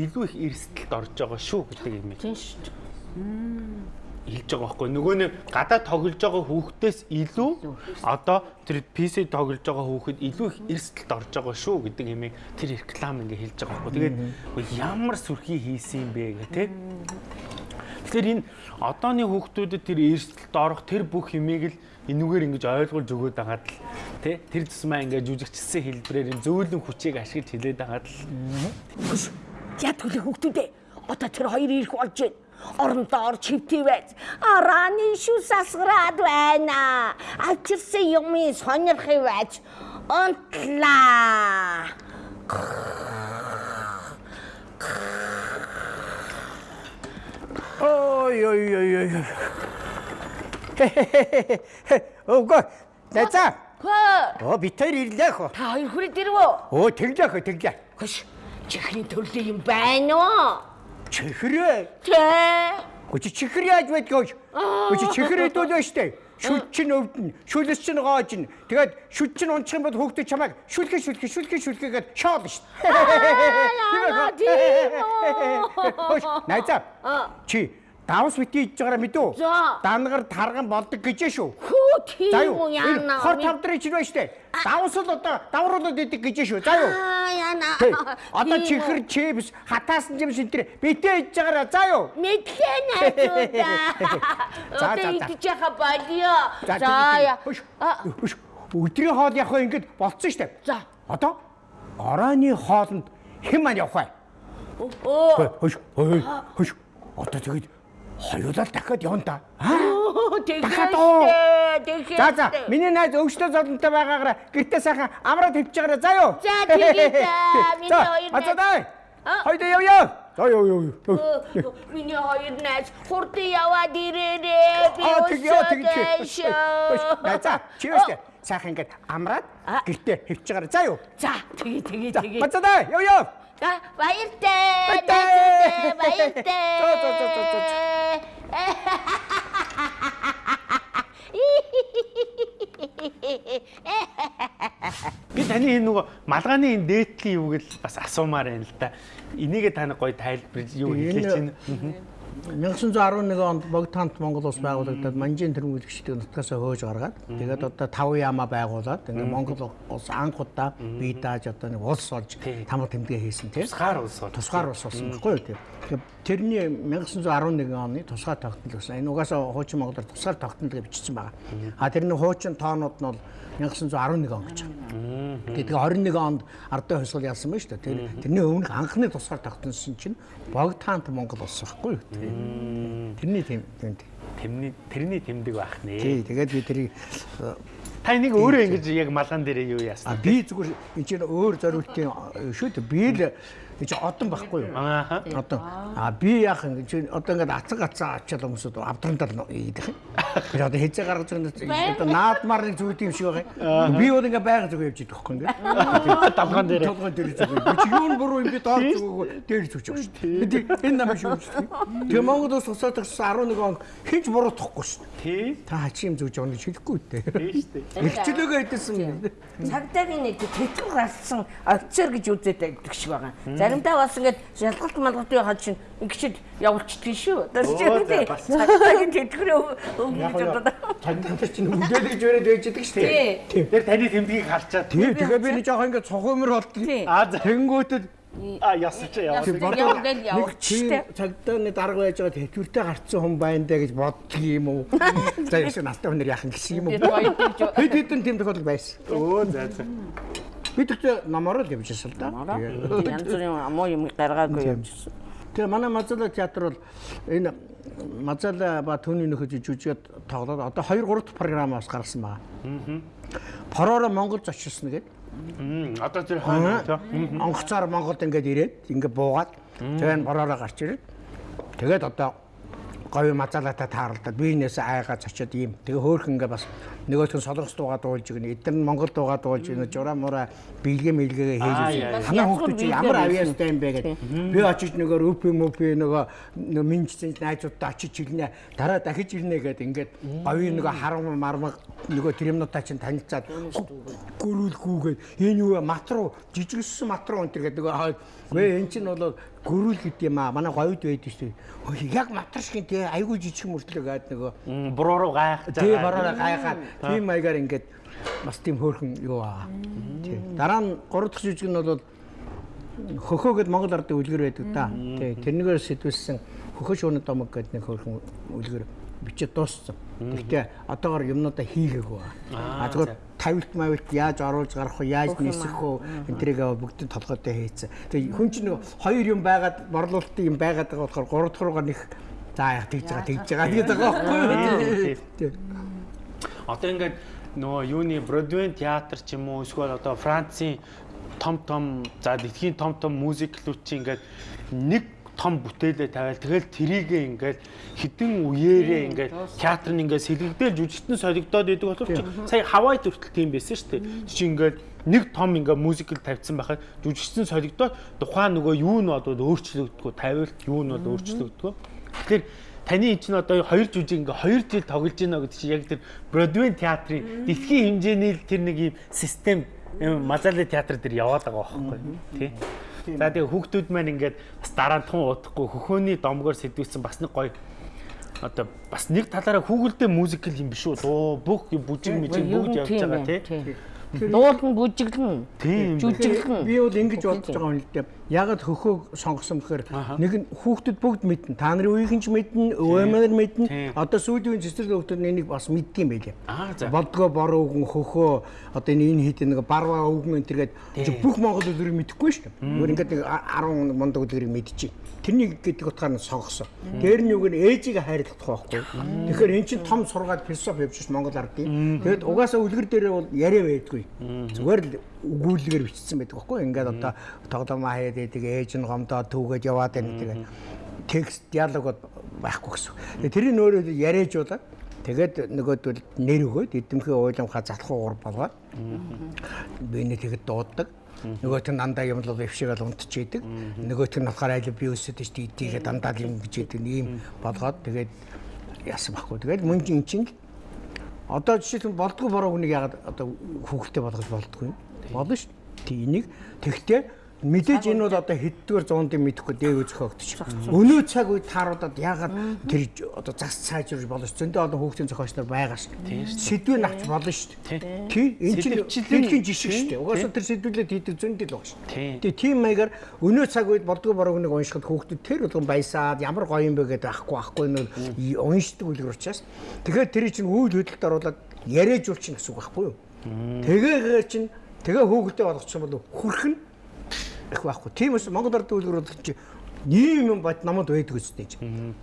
илүү их эрсдэлд орж байгаа шүү гэдэг юм. Тийм шүү. Хэлж байгаа байхгүй. Нөгөө нэг гадаа тоглож байгаа хүүхдээс илүү одоо тэр PC тоглож байгаа хүүхэд илүү их эрсдэлд орж байгаа шүү гэдэг юмыг тэр реклам ингээ хэлж байгаа байхгүй. Тэгээд ямар сүрхий хийсэн юм бэ гэх тээ Тэгэхээр энэ одооны хүүхдүүдэд тэр эрсдэлд орох тэр бүх юмыг л энүүгээр ингэж ойлгуулж өгөөд байгаад л тий тэр тусмаа ингээ жүжигчсэн хэлбэрээр энэ зөөлөн хүчийг ашиглаж хэлээд байгаад л Яа төлөв хүүхдүүдээ. Одоо тэр хоёр ирэх болж байна. Орондоо орж байж. Арааны шүү сасгараад байна. Ачирсан юмыг сонирхыг байж. Онтлаа. Ой ой ой ой. Ого. Тэцаа. Хөө. Оо би тэр ирлээ хөө. Та хоёр хүрээд ирвөө. Оо тэглээ хөө тэглээ. Хөш. Чихний төрлийн юм байна уу? Чихрээ. Тэ. Гүч чихэр яаж байдгаа? Гүч чихэр хэдүүлээ штэ. Шүл чин өвдөн, шүлэс чин гоож ин. Тэгээд шүл чин унчих юм бол хөөхдөж чамайг шүлхэ шүлхэ шүлхэ шүлхэгээд шоод штэ. Тийм үү? Найзаа. Чи давс бити иж байгаараа мэдүү? За. Дангаар тарган болдог гэж шүү. Хүү тийм үү яана. Хор тавдрын чинь байна штэ. Давс л одоо давруулаад идэг гэж шүү. За юу? Яана. Одоо үү. чихэр чипс хатаасан юм шиг тэр битээ иж байгаараа за юу? Мэдлээ найзуудаа. За, за, за. идэж яха болио. За Хөш. Өдрийн хоол явах ингэж болцсон штэ. За. Одоо орооны хоолнд хэн маань явах вэ? Оо. Хөш. Хөш. Одоо тэгээд хоёулаа дахиад явна. Аа? Дахиад оо. Тэгээд. За за миний найз өвчтөө золонтой байгаагаараа гэртээ сайхан амраад тавьчихаарай за юу. За, тэгээд, аа, миний хоёр найз- дай. А? Хоёул явъя. За юу юу юу. Оо, Миний хоёр найз хурдан яваад ирээрээ. Би чи. өсөж. За чи өстө. Сайхан ингээд амраад гэртээ тавьчихаарай за юу. За, тэгээ тэгээ За тэгээ. бацаа дай. Баяртай. Баяртай. За, за, за, за, би таны энэ нөгөө малгааны энэ дээдлийн юуг л бас асуумаар байна л да. Энийгээ таны гоё тайлбарлаж юу хэлээч чинь. 1911 онд богд хамт Монгол улс байгуулагдаад манжийн тэргүүлэгчдийн нутгаас хөөж гаргаад тэгээд одоо тав яма байгуулад ингээд Монгол улс анх удаа бие дааж одоо нэг улс олж тамга тэмдэгэ хийсэн тийм Тусгаар улс бол. тусгаар улс болсон байхгүй юу тийм. Тэрний 1911 оны тусгаар тогтнол гэсэн. Энэ угаасаа хуучин Монголоор тусгаар тогтнол гэж бичсэн байгаа. А тэрний хуучин тоонууд нь бол 1911 он гэж байна. Тэгээд 21 онд ардын хувьсгал ялсан байна шүү дээ. Тэр тэрний өмнөх анхны тусгаар тогтносон чинь богд хаант Монгол улс байхгүй юу. Тэрний тийм. тийм. Тэрний тэрний тэмдэг байх нэ. Тий, тэгээд би тэрийг э, Та энийг өөрөө ингэж яг малган дээрээ юу яасан? а би зүгээр энэ чинь өөр зориултын э, шүү дээ. Би л чи одон байхгүй юу? Ааха. Одоо а би яах юм чи одоо ингээд ацаг ацаа ачаал хүмүүсүүд авдрандал ийдэх юм. Би одоо хэзээ гаргаж байгаа одоо наадмаар нэг зүйл юм шиг байгаа. Би бол ингээд байга зүг явж идэх байхгүй ингээд. Давгаан дээр. Толгой дээр зүг. Би чи юу буруу юм би доор зүг дээр зүг шүү дээ. Би энэ нам шүү дээ. Тэгээ Монгол улс усаад гэсэн 11 он хинч буруутахгүй шүү дээ. Тий. Та чи юм зүг жоон хэлэхгүй дээ. Тий штэ. Ихчлөөгөө хэдсэн. Цагдаагийн нэг тэтгэл гарсан офицер гэж үзээд байдаг шиг байгаа. Заримдаа бас ингээд шалгалт малгалтын хад чинь ингэчд явуулчихдаг шүү. Оо, чинь за, бас. цагдаагийн тэтгэрээ өнгө Яг гэж нь бодоод. цагдаа чинь үлдээлж өрөөд байж идэг шүү дээ. Тий. Тэр таны тэмдгийг харчаад. Тий, тэгээ би нэг жоохон ингээд цохомор болтгоо. Тий. Аа за. Тэнгүүтэд А ясч яваа. Ясч. Яв гэл явуулчихтэй. цагдаа дарга байж байгаа тэтгэвртэй гарцсан хүн байна даа гэж боддөг юм уу? За ясаа настай хүнээр яхан гэсэн юм уу? Тэр Хэд хэдэн тийм тохиолдол байсан. Өө за за. Би тэгтээ намаар л явж ирсэн л да. янз бүрийн амуу юм гаргаагүй явжсэн. Тэгээ манай Мазала театр бол энэ Мазала ба түүний нөхөж жүжигэд тоглоод одоо 2 3 дахь програмаас гаргасан байгаа. Пороор Монгол зочилсон гэдэг. Одоо тэр онгоцоор Монголд ингээд ирээд ингээд буугаад тэгээ бороороо гарч ирээд. Тэгээд одоо говь мазалаатай тааралдаад биенээс айгаа цочоод ийм. Тэгээ хөөхөн ингээд бас нөгөөх нь солонгос дуугаа дуулж игнэ эдгээр нь монгол дуугаа дуулж игнэ жураа мураа бэлгэ мэлгэгээ хийж яа. танаа хүмүүс ямар авьяастай юм бэ гэдэг би очиж нөгөө рүпи мүпи нөгөө минжсэн найзуудтай очиж ирнэ. Дараа дахиж ирнэ гэдэг ингээд говийн нөгөө харам мармаг нөгөө тримнуудаа чинь танилцаад гөрүүлгүүгээд энэ юу матруу жижигсэн матруу энэ гэдэг нөгөө гээ эн чинь бол гөрүүл гэдэг юм аа. Манай говьд байдаг шүү яг матар шиг тий айгүй жижиг мөртлөө гээд нөгөө Буруу руу гайх. тий бороо гайхаад тийм маягаар ингээд бас тийм хөөрхөн юу аа. Тий. Дараа нь гурав дахь жижиг нь бол хөхөө гэд Монгол ардын үлгэр байдаг да тий. Тэрнийгээр сэтвэлсэн хөхөө шууны домог гэдэг нэг хөөрхөн үлгэр бичиж дууссан. Гэхдээ одоогор юмнуудаа хийгээгүй Аа, зүгээр тавилт мавилт яаж оруулж гарах вэ, яаж нисэх вэ, энтрийгээ бүгдийн толгойтой хийцэн. Тэгээ хүн чинь нөгөө хоёр юм байгаад борлуулалтын юм байгаад байгаа болохоор гурав дахь руугаа нэх за яа тэгж байгаа тэгж байгаа гэдэг байгаа байхгүй. Юу? Одоо ингээд нөгөө юуны Бродвей театр ч юм уу эсвэл одоо Францын том том за дэлхийн том том мюзиклүүд чи ингээд нэг том бүтээлээ тавиал тэгэл трийгээ ингээд хідэн үеэрээ ингээд театр нь ингээд сэлгэгдээл жүжигтэн солигдоод идэг болохоор чи сая Хавай төртөл тийм байсан шүү дээ. Чи ингээд нэг том ингээд мюзикл тавьсан байхад жүжигчсэн солигдоод тухайн нөгөө юу нь бодоод өөрчлөгддгүү тавиулт юу нь бол өөрчлөгддгүү. Тэгэхээр таны энэ чинь одоо хоёр жүжиг ингээ хоёр жил тоглож байна гэдэг чинь яг тэр Бродвей театрын дэлхийн хэмжээний л тэр нэг юм систем Мазали театр дээр яваад байгаа байхгүй тий. За тэгээ хүүхдүүд маань ингээд бас дараа нь тун удахгүй хөхөөний домгоор сэдвүүлсэн бас нэг гоё одоо бас нэг талаараа хүүгэлдээ мюзикл юм биш үү? Дуу бүх юм бүжиг мүжиг бүгд явж байгаа тий. Дуулан бүжиглэн. Жүжиглэн. Би бол ингэж бодож байгаа юм л дээ. Ягаад хөхөөг сонгосон гэхээр нэг нь хүүхдүүд бүгд мэднэ. Та нарын үеийн ч мэднэ, өвөмөр мэднэ. Одоо сүүлийн цэцэрлэг хүүхдүүд энийг бас юм байлээ. Болдгоо бор өвгөн хөхөө одоо энэ хит нэг барва өвгөн энэ төргээд чи бүх монгол үлрийг мэдэхгүй шүү дээ. Өөр ингээд нэг 10 мундаг үлрийг мэдчихэе. Тэрний гэдэг утгаар нь сонгосон. Дээр нь юг нь ээжийг хайрлах байхгүй. Тэгэхээр эн чинь том сургаад философи явж ш Монгол ардын. Тэгэд угаасаа үлгэр дээрээ бол яриа байдгүй. Зүгээр л өгүүлгээр бичсэн байдаг байхгүй. Ингээд одоо тоглоомоо хаяад идэг ээж нь гомдоо түүгээд яваад байна тэгээд текст диалог байхгүй гэсэн. Тэрийг өөрөө яриажуулаад тэгээд нөгөөдөл нэр өгөөд эдэмхээ уйламхаа залхуу гур болгоод биний тэгэд дууддаг. Нөгөөт нь дандаа юм л өвшөөгөл унтчихийдэг. Нөгөөт нь болохоор айл би өсөд тийш тийгээ дандаа юм гэж яддаг ийм болгоод тэгээд яасан байхгүй. Тэгээд мөн чинь чинь одоо жишээлбэл болдгоо бороо хүнийг ягаад одоо хүүхэлтэй болгож болдгоо юм? Болно шүү. Тий энийг тэгтээ мэдээж энэ бол одоо хэддгээр зуунд юм мэдэхгүй дээгүү зохиогдчих. Өнөө цаг үед тааруудад ягаад тэр одоо зас сайжруулж болно ш. Зөндөө олон хүүхдийн зохиолч нар байгаа ш. Сэдвээ авч болно ш. Тий энэ чинь дэлхийн жишг ш. Угаасаа тэр сэдвүүлээд хийдэг зөндөл байгаа ш. Тэгээ тийм маягаар өнөө цаг үед болдгоо борог нэг уншихад хүүхдүүд тэр болгон баясаад ямар гоё юм бэ гэдэг ахгүй ахгүй нь уншдаг үлгэр учраас тэгэхээр тэр чинь үйл хөдлөлт оруулаад яриажуулчих гэсэн үг байхгүй юу? Тэгээгээр чинь тэгээ хөөгдөө болгочих юм бол хүрх нь их байхгүй. Тийм учраас Монгол ард үлгэр бол чи ийм юм бод намайд байдаг үстэй чи.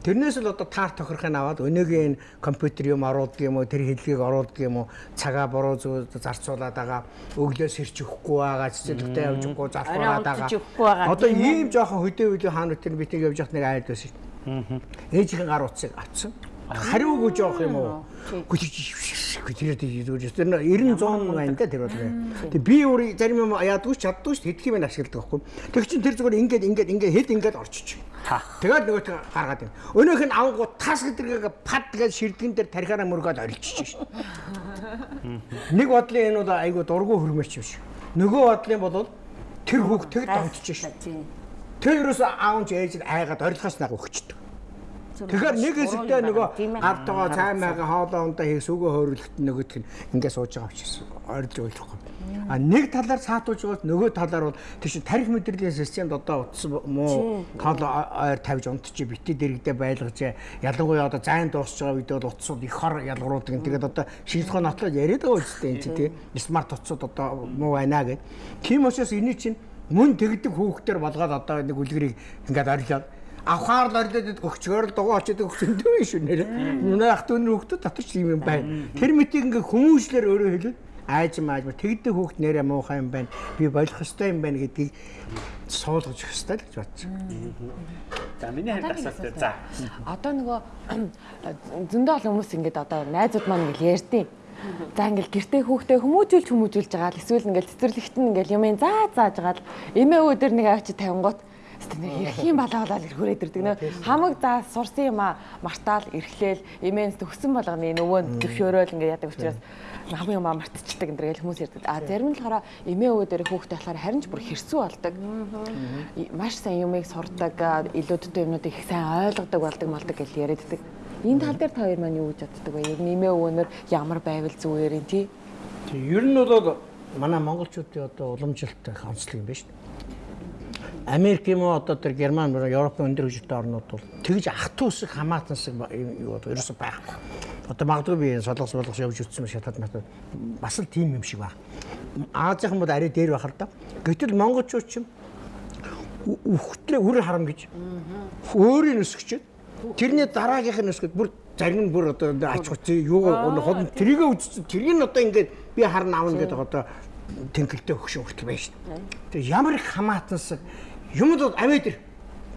Тэрнээс л одоо таар тохирохын аваад өнөөгийн компьютер юм оруулдаг юм уу тэр хэллэгийг оруулдаг юм уу цагаа буруу зүг зарцуулаад байгаа өглөө сэрч өгөхгүй байгаа цэцэрлэгтээ явж өгөхгүй залхуулаад Орой байгаа. Одоо ийм жоохон хөдөө хөдөө хаан үтер битинг явж явах нэг айлд байсан. Ээжийн гар утсыг авцсан. Хариугүй жоох юм уу? Гүтээд идэж тэр 90 100 байна да тэр бол. Тэг би өөр зарим юм яадгүй ч чаддгүй ч хэдх юм ашигладаг байхгүй. Тэг чин тэр зүгээр ингээд ингээд ингээд хэд ингээд орчиж. Тэгээд нөгөөт гаргаад байна. Өнөөх нь авангуу тас гэдэргээ пад гэж ширдгэн дээр тарихаараа мөргөөд орилчих шин. Нэг бодлын энэ бол айгу дургу хөрмөрч юм шиг. Нөгөө бодлын бол тэр хүүхд тэг давтчих. Тийм. Тэр юус аав ч ээж нь айгаад орилгоос нэг өгчдөг. Тэгэхээр нэг хэсэгтээ нөгөө гавтгаа цай маяга хоолоо ундаа хийх сүгөө хөөрлөлт нөгөөх нь ингээд сууж байгаа учраас орилж ойлгохгүй. А нэг талаар саатуулж байгаа нөгөө талаар бол чинь тарих мэдрэлийн системд одоо утсан муу тол ойр тавьж унтчих бити дэрэгдээ байлгаж ялангуяа одоо зайн дуусч байгаа үед бол утсууд их хор ялгаруулдаг. Тэгээд одоо шийдхэн нотлоод яриад байгаа үстэй энэ чинь тий. Смарт утсууд одоо муу байна гэд. Тийм учраас энэ чинь мөн тэгдэг хүүхдээр болгоод одоо нэг үлгэрийг ингээд орилоод авахаар л орлоод өгчгөр л дугуй очоод өгч өндөө биш үү нэр. Манай ах дүүний хүүхдүүд дотор ч юм юм байна. Тэр мэтийг ингээ хүмүүжлэр өөрөө хэлвэл айж мааж тэгдэг хүүхд нэрээ муухай юм байна. Би болох ёстой юм байна гэдгийг суулгаж өгөх ёстой л гэж бодсон. За миний хард асуулт. За. Одоо нөгөө зөндөө олон хүмүүс ингээд одоо найзууд маань ингээд ярьдیں۔ За ингээл гэртээ хүүхдээ хүмүүжүүлж хүмүүжүүлж байгаа л эсвэл ингээл цэцэрлэгт нь ингээл юм заа зааж байгаа л эмээ өвөө дээр нэг авчи тавингууд Гэтэ нэг эрхийн балаагалал ирхүүрээд ирдэг нөө хамаг за сурсан юм а мартаал эрхлээл эмээнс төгсөн болгоны нөгөө зөвшөөрөөл ингээд яадаг учраас нам юм а мартчихдаг энэ гэж хүмүүс ярьдаг. А зарим нь болохоор эмээ өвөө дээр хүүхдээ болохоор харин ч бүр хэрсүү болдог. Маш сайн юмыг сурдаг, илүүдтэй юмнуудыг их сайн ойлгодог болдог малдаг гэж яриаддаг. Энэ тал дээр та хоёр маань юу гэж боддог вэ? Ер нь эмээ өвөнөр ямар байвал зүгээр юм тий? Тэг ер нь бол манай монголчуудын одоо уламжлалт онцлог юм байна шүү дээ. Америк юм уу одоо тэр Герман, Европын өндөр хөгжилтэй орнууд бол тэгж ах トゥ усыг хамаатансаг юу одоо ерөөсөй байхгүй. Одоо магадгүй би солонгос болгос явж үтсэн шатад матад бас л тийм юм шиг байна. Азийн хүмүүс арай дээр бахар да. Гэтэл монголчууд ч юм үхтлээ үр харам гэж өөрийн өсгчээд тэрний дараагийнх нь өсгөд бүр зарим нь бүр одоо ач хуцсан юу хол трийг үзсэн тэрийг нь одоо ингээд би харна аавна гэдэг одоо тэнхэлтэй өгшин хүртэл байна шүү дээ. Тэг ямар их хамаатансаг юмд бол авээ дэр.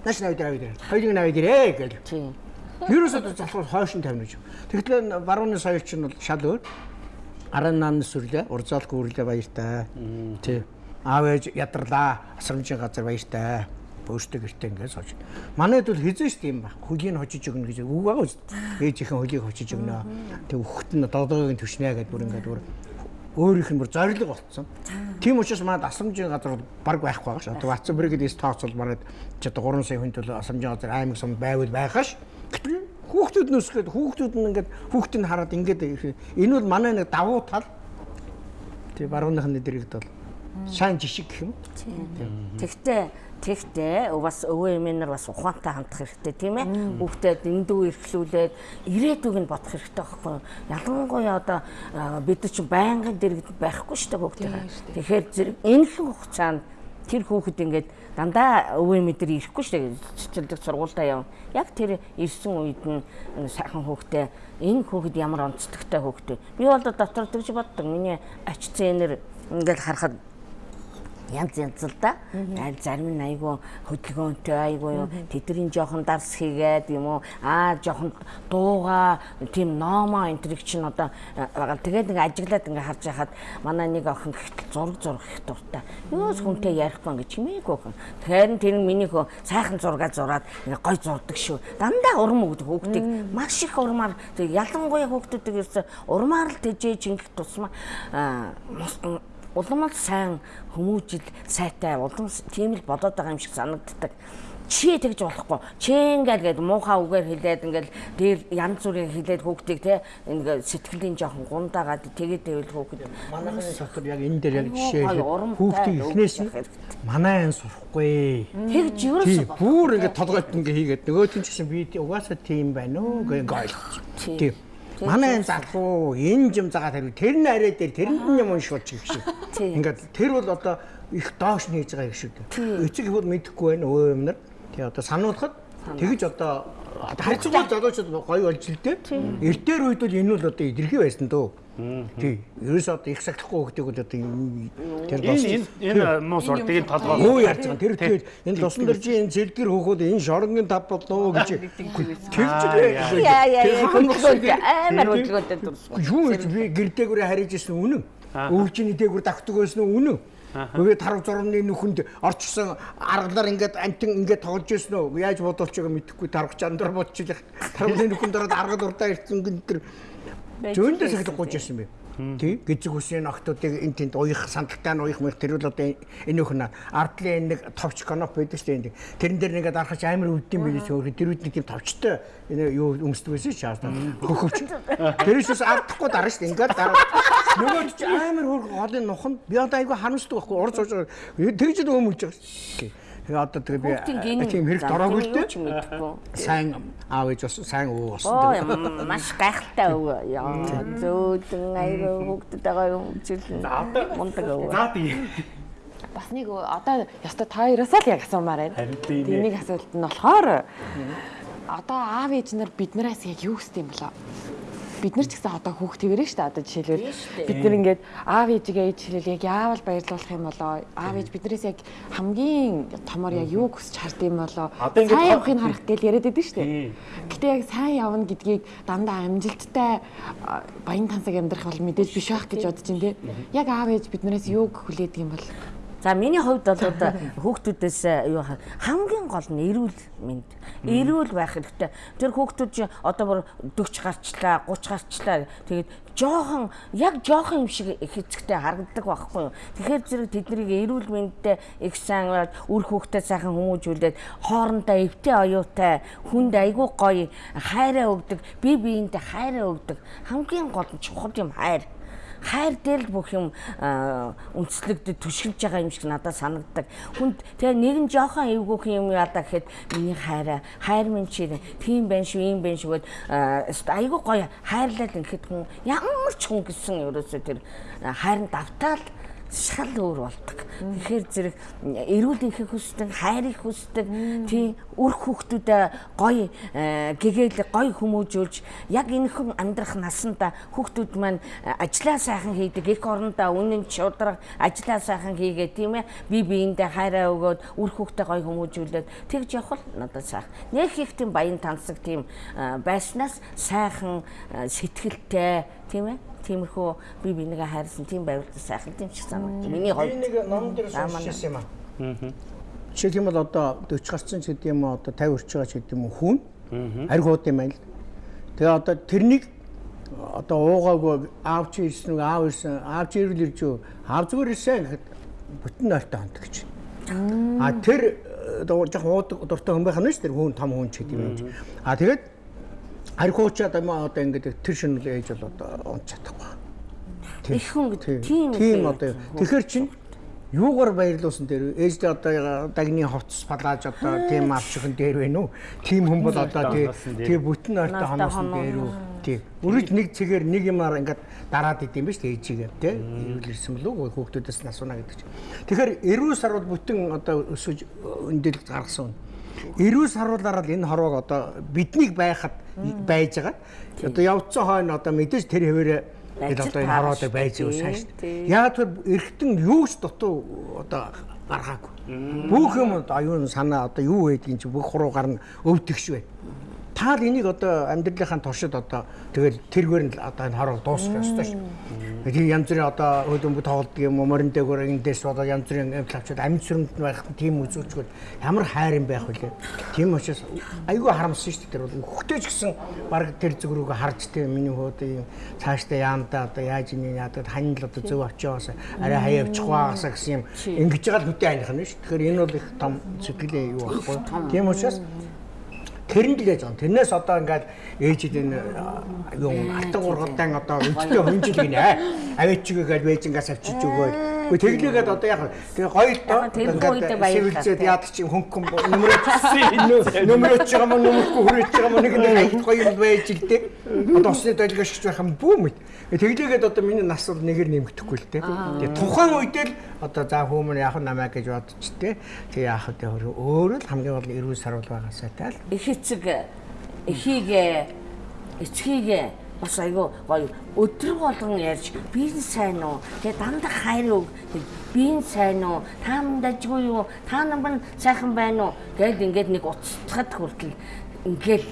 Нааш навээ дэр авээ дэр. Хоёрыг навээ дэрээ гэл. Тийм. Ерөөсөө залхуу хойшин тавина гэж. Тэгэхээр барууны соёл чинь бол шал өөр. Арын нааны сүрлээ, урзаалт гүүрлээ баяртай. Тий. Аав ээж ядарлаа, асрамжийн газар баяртай. Бөөштэй гэртээ ингээд сууж. Манайд бол хизээ шүү дээ юм ба. Хөлийг хожиж өгнө гэж үг байгаа шүү дээ. Ээжийнхэн хөлийг хожиж өгнө. Тэг өгөхт нь додоогийн төвшнэ гэдээ бүр ингээд бүр өөрийнх нь бүр зориг болцсон. Тийм учраас манад асрамжийн газар бол баг байхгүй байгаа ш. Одоо WhatsApp гэдэг тооцол манад ч одоо 3 сая хүн төлөө асрамжийн газар аймаг сум байвал байгаа ш. Гэтэл хүүхдүүд нь өсгөөд хүүхдүүд нь ингээд хүүхдийг хараад ингээд энэ бол манай нэг давуу тал. Тэг барууныхны дэрэгд бол сайн жишг гэх юм. Тэгтээ Тэгтээ бас өвөө эмээнэр бас ухаантай хандах хэрэгтэй тийм ээ. Хүүхдэд эндүү эрхлүүлээд ирээдүг нь бодох хэрэгтэй байхгүй юу? Ялангуяа одоо бид чинь байнгын дэргэд байхгүй шүү дээ хүүхдээ. Тэгэхээр зэрэг энэ хугацаанд тэр хүүхэд ингээд дандаа өвөө мэдэр ирэхгүй шүү дээ. Цэцэрлэг сургуультаа яв. Яг тэр ирсэн үед нь сайхан хүүхдээ энэ хүүхэд ямар онцлогтой хүүхдээ. Би бол дотор тэгж боддог. Миний ач зээнэр ингээд харахад янз янз л да. Зарим нь айгүй хөдөлгөөнтэй айгүй юу. Тэдний жоохон дарс хийгээд юм уу. Аа жоохон дууга тийм номо энтриг чинь одоо байгаа. Тэгээд ингээ ажиглаад ингээ харж яхад манай нэг охин гэхтэл зураг зурх их дуртай. Юус хүнтэй ярихгүй ингээ чимээгүй охин. Тэгэхээр тэр миний хөө сайхан зураг зураад ингээ гой зурдаг шүү. Дандаа урам өгдөг хүүхдийг маш их урмаар ялангуяа хүүхдүүдийг ерөөсө урмаар л тэжээж ингэх тусмаа аа улам л сайн хүмүүжил сайтай улам тийм л бодоод байгаа юм шиг санагддаг. Чи тэгж болохгүй. Чи ингээл гээд муухай үгээр хэлээд ингээл дээр янз бүрийн хэлээд хүүхдийг те ингээ сэтгэлийн жоохон гундаагаад тэгээд байвал хүүхэд Манайхны дотор яг энэ дээр яг жишээ хүүхдийн эхнээс манай айн сурахгүй. тэгж ерөөсөө бүр ингээд толгойд ингээ хийгээд нөгөөт нь ч гэсэн би угаасаа тийм байна уу ойлгосон. Тий. Тийм. Манай энэ залхуу энэ юм загаад харив тэр нь арай дээр тэрэнд нь юм уншуулж их шиг. Тий. Ингээд тэр бол одоо их доош хийж байгаа юм шиг. Эцэг хүүд мэдэхгүй байна өө юм нар. Тэгээ одоо сануулахад тэгж одоо харьцангуй залуучууд гоё болж л дээ. Эртээр үед бол энэ бол одоо идэрхий байсан дөө. Тий. Ерөөс одоо их сахлахгүй хөлтийг бол одоо тэр Энэ энэ энэ муу сурдаг энэ толгой. Юу ярьж байгаа. Тэр тэгээд энэ лусан дэржийн энэ зэлгэр хөөхөд энэ шоронгийн тав болноо гэж л Яа яа яа хөдөлгөөнтэй амар хөдөлгөөнтэй дурсгүй. Юу гэж би гэрдээгүүрээ хариж ирсэн үнэн. Өвчний дээгүүр давтдаг байсан үнэн. Тэгээ тарав зурмны нүхэнд орчсон аргалаар ингээд антин ингээд тоглож ирсэн үү? Яаж бодолч байгааг мэдэхгүй тарах чандар бодчихлаа. Таравны нүхэнд ороод аргал урдаа ирсэн гин тэр зөндөө сахилах гуйж ирсэн бэ. Тий, гизэг үсний охтуудыг энэ тэнд уях сандалтай нь уях мэх тэр бол одоо энэ өхнө ардлын нэг товч коноп байдаг шүү дээ. Тэрэн дээр нэгээд арахч амар өвдөм байх шүү. Тэр үед нэг тийм товчтой энэ юу өмсдөг байсан шүү. Хөхөвч. Тэрээс ардахгүй дараа шүү. Ингээд дараа нөгөө чи амар хөр голын нухан би одоо айгүй харамсдаг байхгүй урд байгаа. Тэгж л өмөлж байгаа шүү. Тэгээ одоо тэгээ би тийм хэрэг дороогүй л дээ. Сайн аав ээж бас сайн өвөө болсон. Оо юм, маш гайхалтай өвөө. Яа зөөдөн хүүхдэд байгаа юм чиглэн. Мундаг өвөө. За тий. Бас нэг одоо яста та хоёроосаа л яг асуумаар байна. Тийм Тийм нэг асуулт нь болохоор одоо аав ээж нар биднээс яг юу хүсдэг юм болоо? Бид нар ч гэсэн одоо хүүхдтэйгэрээ шүү дээ одоо жишээлбэл. Бид нар ингээд аав ээжигээ ээж хэлэл яг яавал баярлуулах юм болоо? Аав ээж биднээс яг хамгийн томор яг юу хүсч хардсан юм болоо? Сайн явахыг харах гэж яриад байдаг шүү дээ. Гэтэ яг сайн явна гэдгийг дандаа амжилттай баян тансаг амьдрах бол мэдээж биш байх гэж бодож байна те. Яг аав ээж биднээс юу хүлээдэг юм бол За миний хувьд бол одоо хүүхдүүдээс э, юу ха- хамгийн гол нь эрүүл мэнд. Эрүүл байх хэрэгтэй. Тэр хүүхдүүд чи одоо бүр 40 гарчлаа, 30 гарчлаа. Тэгээд жоохон яг жоохон юм шиг их эцэгтэй харагддаг байхгүй юу. Тэгэхээр зэрэг тэднийг эрүүл мэндтэй их сайн үр хүүхдээ сайхан хүмүүжүүлээд хоорондоо эвтэй оюутай хүнд айгүй гоё хайраа өгдөг, бие биентэй хайраа өгдөг. Хамгийн гол нь чухал юм хайр хайр дээр л бүх юм аа, үндэслэгдэж түшгэлж байгаа юм шиг надад санагддаг. Хүнд тэгээ нэг нь жоохон эвгүйхэн юм яадаа гэхэд миний хайраа хайр минь чи тийм байх шүү, ийм байх шүү гэд айгүй гоё хайрлал ингээд хүн ямар ч хүн гэсэн ерөөсөө тэр хайранд давтаал шал өөр болдог. Тэгэхээр зэрэг эрүүл ихийг хүсдэг, хайрыг хүсдэг, тий үр хүүхдүүдээ гоё э, гэгээл гоё хүмүүжүүлж яг энэхэн амьдрах насанда хүүхдүүд маань э, ажлаа сайхан хийдэг, их орондоо үнэн шудраг ажлаа сайхан хийгээ тийм ээ. Би биендээ хайраа өгөөд үр хүүхдээ гоё хүмүүжүүлээд тэгж явах л надад сайхан. Нэг их тийм баян тансаг тийм э, байснаас сайхан сэтгэлтэй тийм ээ тиймэрхүү би бинийгээ хайрсан тийм байвал сайхан тийм шиг санагдав. Миний Би хувьд нэг ном дээр сонсчихсан юм аа. Жишээлх юм бол одоо 40 гарсан ч гэдэг юм уу одоо 50 орчиж байгаа ч гэдэг юм уу хүн ариг хууд юм байна л. Тэгээ одоо тэрнийг одоо уугаагүй аав чи ирсэн үү аав ирсэн аав чи ирвэл ирж юу аав зүгээр ирсэн гэхэд бүтэн нойртой хонт гэж. А тэр э, одоо жоохон уудаг дуртай хүн байх нь шүү дээ хүн том хүн ч гэдэг юм. А тэгээд ариг хуучаад юм аа одоо ингээд тэр шинэ ээж бол одоо унт чадахгүй. Тэр- Их хүн гэдэг тийм тийм одоо тэгэхэр чин юугаар баярлуулсан дээр ээждээ одоо дагны ховц палааж одоо тийм авчихын дээр байна уу? Тийм хүн бол одоо тий тий бүтэн ойртой хоноо. дээр үү? Тий. Үргэлж нэг цэгээр нэг юмар ингээд дараад идэм биш тий. Ээжигээ тий эрүүл ирсэн болов уу? Хүүхдүүдээс нь асууна гэдэг чинь. Тэгэхээр эрүүл сар бол бүтэн одоо өсөж өндөл гаргасан. Саруулаараа л энэ хорвоог одоо биднийг байхад байж байгаа одоо явцсан хойно одоо мэдээж тэр хэвээрээ Тэгэл одоо энэ шүү байж байгаа шүү дээ. Яг тэр эргэтэн юу ч дутуу одоо гаргаагүй. Бүх юм аюун санаа одоо юу байдгийг чи бүх хуруу гарна өвдөгш бай. Таал энийг одоо амьдралынхаа туршид одоо тэгэл тэргээр нь л одоо энэ хороо дуусгах ёстой шүү. Тэгээ янз бүрийн одоо хөдөлмөд тоглодог юм уу морин дээгүүр эндээс одоо янз бүрийн амт авчид амьд сүрэмд байх тийм үзүүлчгүй ямар хайр юм байх вүлээ. Тийм учраас айгүй харамсан шүү дээ тэр бол хөхтэй ч гэсэн баг тэр зүг рүүгээ харж тэ миний хөөд юм цаашдаа яамдаа одоо яаж ийм яадаг хань л одоо зөв авчиагаас арай хаяа авчих байгаасаа гэсэн юм ингэж байгаа л хөтэй айных нь шүү. Тэгэхээр энэ бол их том сэтгэлийн юу байхгүй. Тийм учраас Тэрэнд л яаж байгаа. Тэрнээс одоо ингээд ээжид энэ юу алтан гургатай одоо өдөртөө хөнжил гинэ. Авээчигээ гээд вэжингаас авчиж өгөөд тэглээгээд одоо яг тэгээ гоё үедээ баярлалаа. Сэвэлзээд яадаг чинь хөнгөн нөмрөж нөмрөж байгаа мó нөмөргүй хүрэж байгаа мó нэг нэг гоё юм байж л дээ. Одоо усны долгиошч байх юм бүү мэд. Тэглээгээд одоо миний нас бол нэгээр нэмэгдэхгүй л дээ. Тэгээ тухайн үедээ л одоо за хүмүүн яах намаа гэж бодож тээ. Тэгээ яах вэ өөрөө л хамгийн гол эрүүл сарвал байгаасаа тал. их эцэг эхийгээ эцгийгээ бас айгүй гоё. Өдөр болгон ярьж би нь сайн уу? Тэгээ дандаа хайр өг би нь сайн уу? Та минь дажгүй юу? Та нар сайхан байна уу? Гэд ингээд нэг уцтахад хүртэл ингээд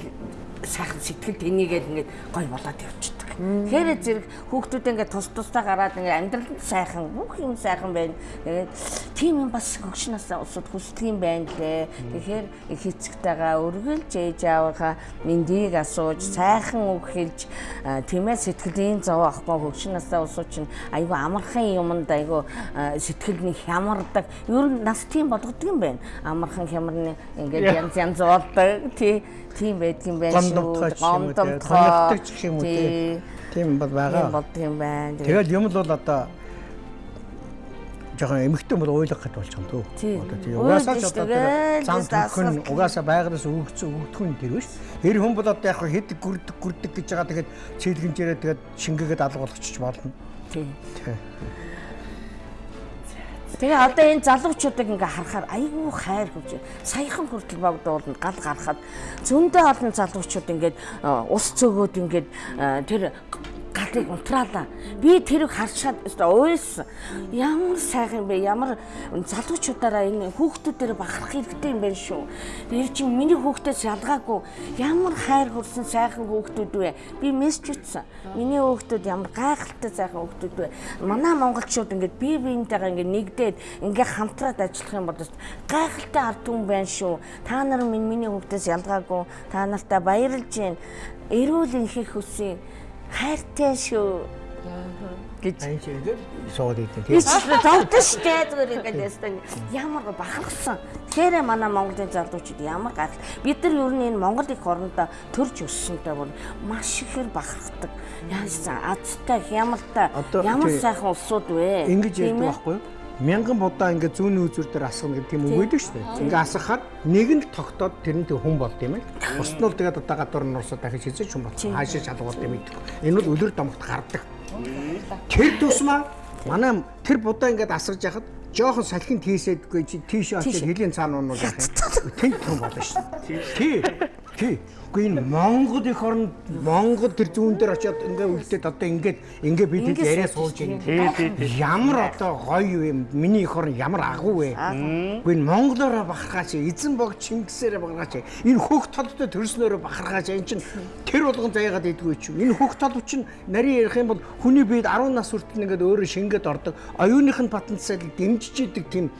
сайхан сэтгэл тэнийгээд ингээд гоё болоод явчихдаг. Тэгэхээр зэрэг хүүхдүүд ингээд тус тусдаа гараад ингээд амьдралд сайхан бүх юм сайхан байна. Тэгээд тийм юм бас хөгшнөөсөө усууд хүсдэг юм байна лээ. Тэгэхээр их эцэгтэйгээ өргөлж ээж аавынхаа мэндийг асууж сайхан үг хэлж а, тийм ээ сэтгэлийн зов ахгүй хөгшнөөсөө усууд чинь айгүй амархан юмд айгүй сэтгэл нь хямардаг. Ер нь нас тийм болгодог юм байна. Амархан хямарны ингээд янз янз болдог. Тий тийм байдгийн байна Гомдомтгой ч юм уу, тий, Гомдомтгой. тоногдог ч юм уу, тий. Тий. Тийм бол Тийм байгаа. болдог юм байна. Тэгэл юм л бол одоо жоохон эмхтэн бол уйлах гэд болж байгаа юм дөө. Одоо тий угаасаа ч одоо зам төхөн угаасаа байгараас өгөгцөн өгдөхүн тэр биш. Эр хүн бол одоо яг хэд гүрдэг гүрдэг гэж байгаа тэгээд цэглэгэнжээрээ тэгээд шингээгээд алга болгочих болно. Тий. Тий. Тэгээ одоо энэ залуучуудыг ингээ харахаар айгүй хайр хөвж саяхан хүртэл богдуулна гал гарахад зөндөө олон залуучууд ингээд э, ус цөгөөд ингээд э, тэр галыг унтраалаа. Би тэрийг харчаад өстой уйлсан. Ямар сайхан бэ? Ямар залуучуудаараа энэ хүүхдүүдээр бахарх хэрэгтэй юм байна шүү. Тэр чинь миний хүүхдээс ялгаагүй ямар хайр хүрсэн сайхан хүүхдүүд вэ? Би мессеж ütсэн. Миний хүүхдүүд ямар гайхалтай сайхан хүүхдүүд вэ? Манай монголчууд ингээд бие биентэйгээ ингээд нэгдээд ингээд хамтраад ажиллах юм бол гайхалтай ард түмэн байна шүү. Та нар минь миний хүүхдээс ялгаагүй. Та нартай баярлж байна. Эрүүл инхэх хүсье. Хайртай шүү. гэж суугаад идэв Би тийм. ч зовдсон шүү дээ зүгээр ингээд ястаа ямар бахархсан. Тэгэхээр манай Монголын залуучууд ямар гал бид нар ер нь энэ Монгол их орондоо төрж өссөнтэй бүр маш ихээр бахархдаг. Яасан азтай хямралтай Одоо ямар сайхан улсууд вэ? Ингэж ярьдаг байхгүй юу? Мянган будаа ингээд зүүнний үзүүр дээр асгана гэдэг үг байдаг шүү дээ. Ингээ асгахаар нэг нь тогтоод тэр нь тэг хүн болд юм ээ. Бусд нь бол тэгээд одоо гадуур нь урсаа дахиж хийж хүн болсон. Хаашаа шалгуулт юм гэдэг. Энэ бол өлөр домогт гардаг. Тэр тусмаа манай тэр будаа ингээд асгаж яхад жоохон салхин тийсэдгүй чи тийш очиж хэлийн цаана яах юм. Тэнт хүн болно шүү. Тий. Тий. Үгүй энэ Монгол их оронд Монгол тэр зүүн дээр очиод ингээ үлдээд одоо ингээд ингээ бид хэд яриа сууж байна. байна. Тий, тий, тий. Ямар одоо гоё юм. Миний их орн ямар агуу вэ? Үгүй энэ Монголоор бахархаач, эзэн бог Чингисээр бахархаач. Энэ хөх толтой төрснөөр бахархаач. Энэ чинь тэр болгон заяагаад идэггүй ч юм. Энэ хөх тол чинь нарийн ярих юм бол хүний биед 10 нас хүртэл ингээд өөрөө шингээд ордог. Оюуных нь потенциал дэмжиж идэг тийм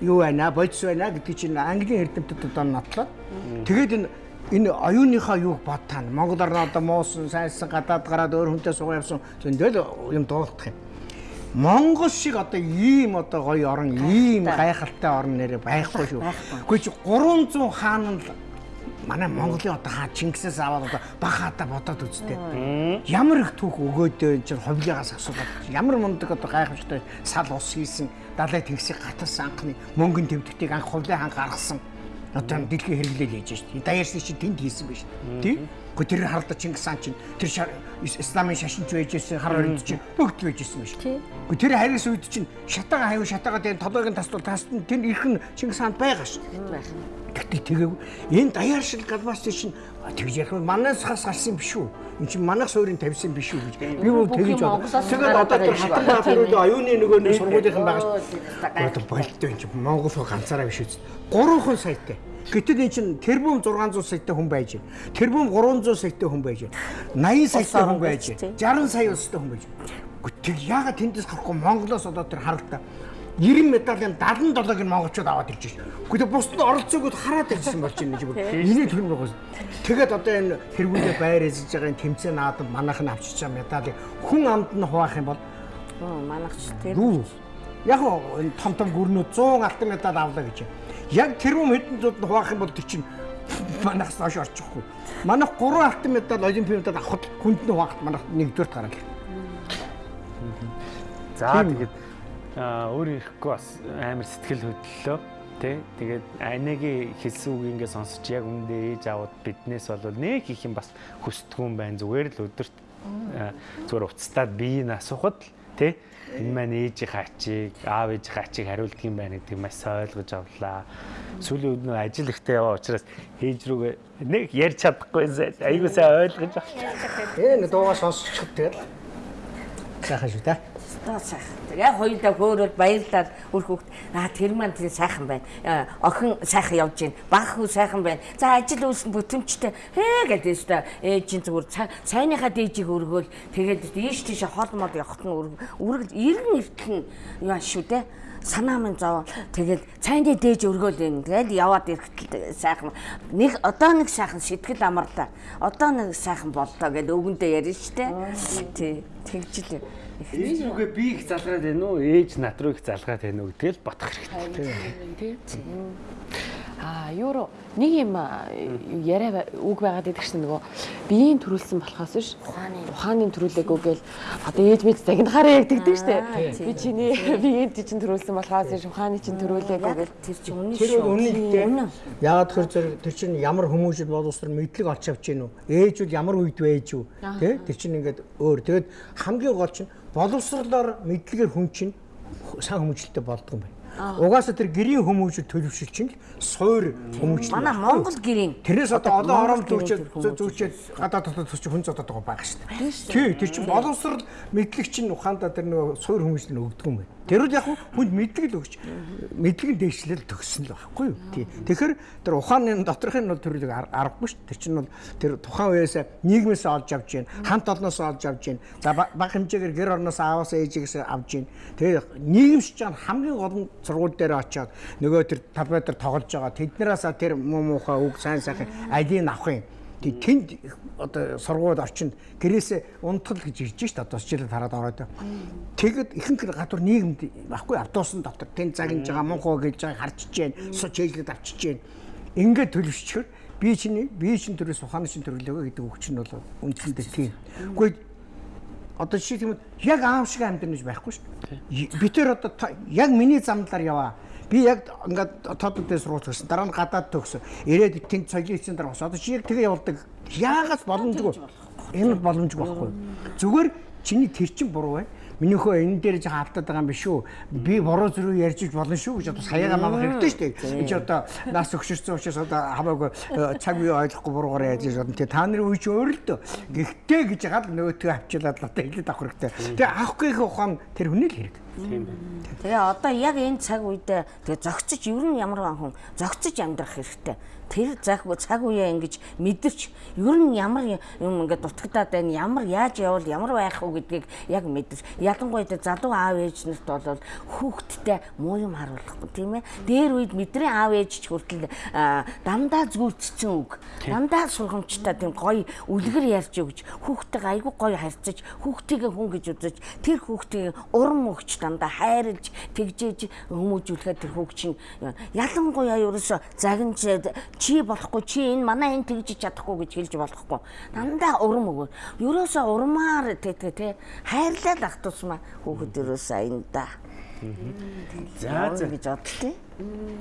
юу байна, бодис байна гэдгийг чинь Английн эрдэмтэд одоо нотлоод. Тэгээд энэ энэ оюуныхаа юуг бодтаа Монгол орн одоо муусан, сайнсан гадаад гараад өөр хүнтэй суугаа явсан зөндөл юм дуулах юм. Монгол шиг одоо ийм одоо гоё орн, ийм гайхалтай орн нэрэ байхгүй шүү. Гэхдээ чи 300 хаан л манай Монголын одоо хаа Чингисээс аваад одоо баг хаата бодоод үзтээ. Ямар их түүх өгөөд энэ чинь ховлигаас асуулаад ямар мундаг одоо гайхамшигтай сал ус хийсэн далай тэнгисийг гаталсан анхны мөнгөн тэмдэгтийг анх ховлын хаан гаргасан. Одоо дэлхийн хэрэглээл хийж шүү. Даяарсны чинь тэнд хийсэн биш. Тий? Гэхдээ тэр хардаа Чингис хаан чинь тэр исламын шашинч байж ирсэн хар өрөнд чинь бүгд байж ирсэн биш. Гэхдээ тэр харьяас үед чинь шатаага хаяа шатаага дээр толгойн тасдал тасд нь тэр ирэх нь Чингис хаанд байгаа шүү. Гэхдээ тэгээв энэ даяар шиг галбаас чинь тэгж ярих нь манаас хас гарсан биш үү? Энд чинь манах суурийг тавьсан биш үү гэж. Би Бүх тэгж юм бод. Монголоос Тэгээд одоо тэр хатан юм баатарууд оюуны нөгөө нэг сургуулийнхан байгаа шүү. болтой юм чи Монгол хөө ганцаараа биш үү? Гурван саятай. Гэтэл эн чинь тэрбум 600 саятай хүн байж байна. Тэрбум 300 саятай хүн байж байна. 80 саятай хүн байж байна. 60 сая улстай хүн байж байна. Гэтэл яагаад тэндээс гарахгүй Монголоос одоо тэр харалтаа 90 медалийн 77-ыг нь монголчууд аваад ирж байна. Гэхдээ бусдад оролцоогод хараад ирсэн болж байна гэж бүр. Энийг тэр байгаа. Тэгээд одоо энэ тэргүүлээ байр эзэж байгаа энэ тэмцээн наадам манайх нь авчиж байгаа медалийг хүн амд нь хуваах юм бол манайх ч тэр юу? Яг нь энэ том том гүрнүүд 100 алтан медаль авлаа гэж. Яг тэрүүм хэдэн зууд нь хуваах юм бол тэр чинь манайхс хойш орчихгүй. Манайх 3 алтан медаль олимпийн медаль авахд хүнд нь хуваахд манайх нэгдүгээр гараад. За тэгээд өөр ирэхгүй бас амар сэтгэл хөдлөлөө тий тэгээд анагийн хэлсэн үг ингээ сонсож яг үндэ ээж аваад биднээс бол нэг их юм бас хүсдэггүй байна зүгээр л өдөрт зүгээр уцтаад биеийг асуухад л тий энэ маань ээжийн хачиг аав ээжийн хачиг хариулдаг юм байна гэдгийг маш ойлгож авлаа. Сүүлийн үед нөө ажил ихтэй яваа учраас ээж рүүгээ нэг ярьж чадахгүй айгуу сайн ойлгож авлаа. Ээ нэг дуугаа сонсчиход тэгэл. Сайхан шүү дээ. Стаа сайхан. Яг хоёулаа хөөрөөл баярлаад үр хөвгт аа тэр маань тэр сайхан байна. Аа, Охин сайхан явж байна. Баг хүү сайхан байна. За ажил үйлс бүтэмжтэй. Хээ гэдэг өстө ээжийн зүгээр сайныхаа дээжийг өргөөл тэгээд ийш тийш хоол мод явахт нь үргэлж иргэн иртэн яа шүү дээ санаа минь зов. Тэгээд цайны дээж өргөөл юм. Тэгээд яваад ирэхдээ сайхан нэг одоо нэг сайхан сэтгэл амарлаа. Одоо нэг сайхан боллоо гэд өвгөндөө ярина штэ. Тий. Тэгж л. Ээж рүүгээ би их залгаад байна уу? Ээж над руу их залгаад байна уу гэдгээл бодох хэрэгтэй. тий. Аа, юу нэг юм яриа үг байгаад идэх чинь нөгөө биеийн төрүүлсэн болохоос биш ухааны төрүүлээгүй гээл одоо ээж мэд загнахаараа яг тэгдэг штэ. Би чиний биеийн чинь төрүүлсэн болохоос биш ухааны чинь төрүүлээгүй гээл Тэр чинь үнэн Тэр шүү. бол үнэн. Яагаад тэр зэрэг тэр чинь ямар хүмүүжил боловсрол мэдлэг олж авч гин үү? Ээж үл ямар үед байж үү? Тэ? Тэр чинь ингээд өөр. Тэгээд хамгийн гол чинь боловсролоор мэдлэгээр хүн чинь сайн хүмүүжлэлтэй болдго юм байна. Угаасаа тэр гэрийн хүмүүжил төлөвшил чинь л суур хүмүүжил. Манай Монгол гэрийн Тэрнээс одоо олон орон гэрийн зүүчээд гадаад дотоод төсч хүн зодод байгаа байх шүү дээ. Тий, тэр чинь боловсрал мэдлэг чинь ухаандаа тэр нөгөө суур хүмүүжил нь өгдөг юм байна. Тэр үл яг хүнд мэдлэг л өгч мэдлэг нь дээшлэл төгссөн л байхгүй юу? Тий. Тэгэхээр тэр ухааны доторхын бол төрлөг ар- аргагүй шүү. Тэр чинь бол тэр тухайн үеэс нийгмээс олж авч гин, хамт олноос олж авч гин. За ба- бага хэмжээгээр гэр орноос ааваас ээжээс авч гин. Тэгээ нийгэмшиж байгаа нь хамгийн гол нь сургууль дээр очиод нөгөө тэр табетр тоглож байгаа. Тэднээс тэр муу муухай үг сайн сайхан алийг авах юм. Тэг тэнд одоо сургууль орчинд гэрээсээ унтгал гэж ирж шít одоо жишээлээ хараад ороод. Тэгэд ихэнх гадуур нийгэмд баггүй автобусын дотор тэнд загнаж байгаа мунхоо гэж байгаа харж чинь суч хэлгээд авчиж чинь ингээд төлөвшчихөр би чинь би чинь төрөөс ухааны чинь төрлөөгөө гэдэг үг чинь бол үндсэндээ тийм. Үгүй одоо жишээ юм яг аав шиг амьдрнаж байхгүй шүү. Би тэр одоо яг миний замдлаар яваа Би яг ингээд тоодтой сургууль гэсэн дараа нь гадаад төгсөн. Ирээд тэнд соёлын эцсийн дараа бас одоо чи яг тэгээ явуулдаг. Яагаас боломжгүй. Энэ боломжгүй байхгүй. Зүгээр чиний тэр чин буруу байна. Миний хөө энэ дээр жаа алдаад байгаа юм биш үү? Би буруу зүрх ярьж иж болно шүү гэж одоо саяга намайг хэрэгтэй шүү дээ. Энэ чи одоо нас өгшөрсөн учраас одоо хамаагүй э, цаг үе ойлгохгүй буруугаар яаж бодно. Тэгээ та нарын үе чи өөр л дөө. Гэхдээ гэж ягаад нөгөөтгөө авчилаад л одоо хэлээд авах хэрэгтэй. Тэгээ авахгүй их ухаан тэр хүний л хэрэг. Тийм байна. Тэгээ одоо яг энэ цаг үед тэгээ зөгцөж ер нь ямар хүн зөгцөж амьдрах хэрэгтэй. Тэр цаг цаг үеэ ингэж мэдэрч ер нь ямар юм ингээд дутагдаад байна, ямар яаж явал ямар байх вэ гэдгийг яг мэдэрч. Ялангуяа залуу аав ээж нарт бол хүүхдтэй муу юм харуулахгүй тийм ээ. Дээр үед мэдрийн аав ээж ч хүртэл аа, дандаа зүртцсэн үг. Дандаа сургамжтай тийм гоё үлгэр ярьж өгч хүүхдтэйгээ айгүй гоё харьцаж хүүхдийгээ хүн гэж үзэж тэр хүүхдийг урам өгч дандаа хайрлж тэгжээж хүмүүжүүлэхэд тэр хүүхд чинь ялангуяа ерөөсө загинж чи болохгүй чи энэ манай энэ тэгж чадахгүй гэж хэлж болохгүй. Дандаа урам өгөө. Ерөөсө урмаар тэгтээ те хайрлал ах тусмаа хүүхэд ерөөсө аянда За за. гэж бодлоо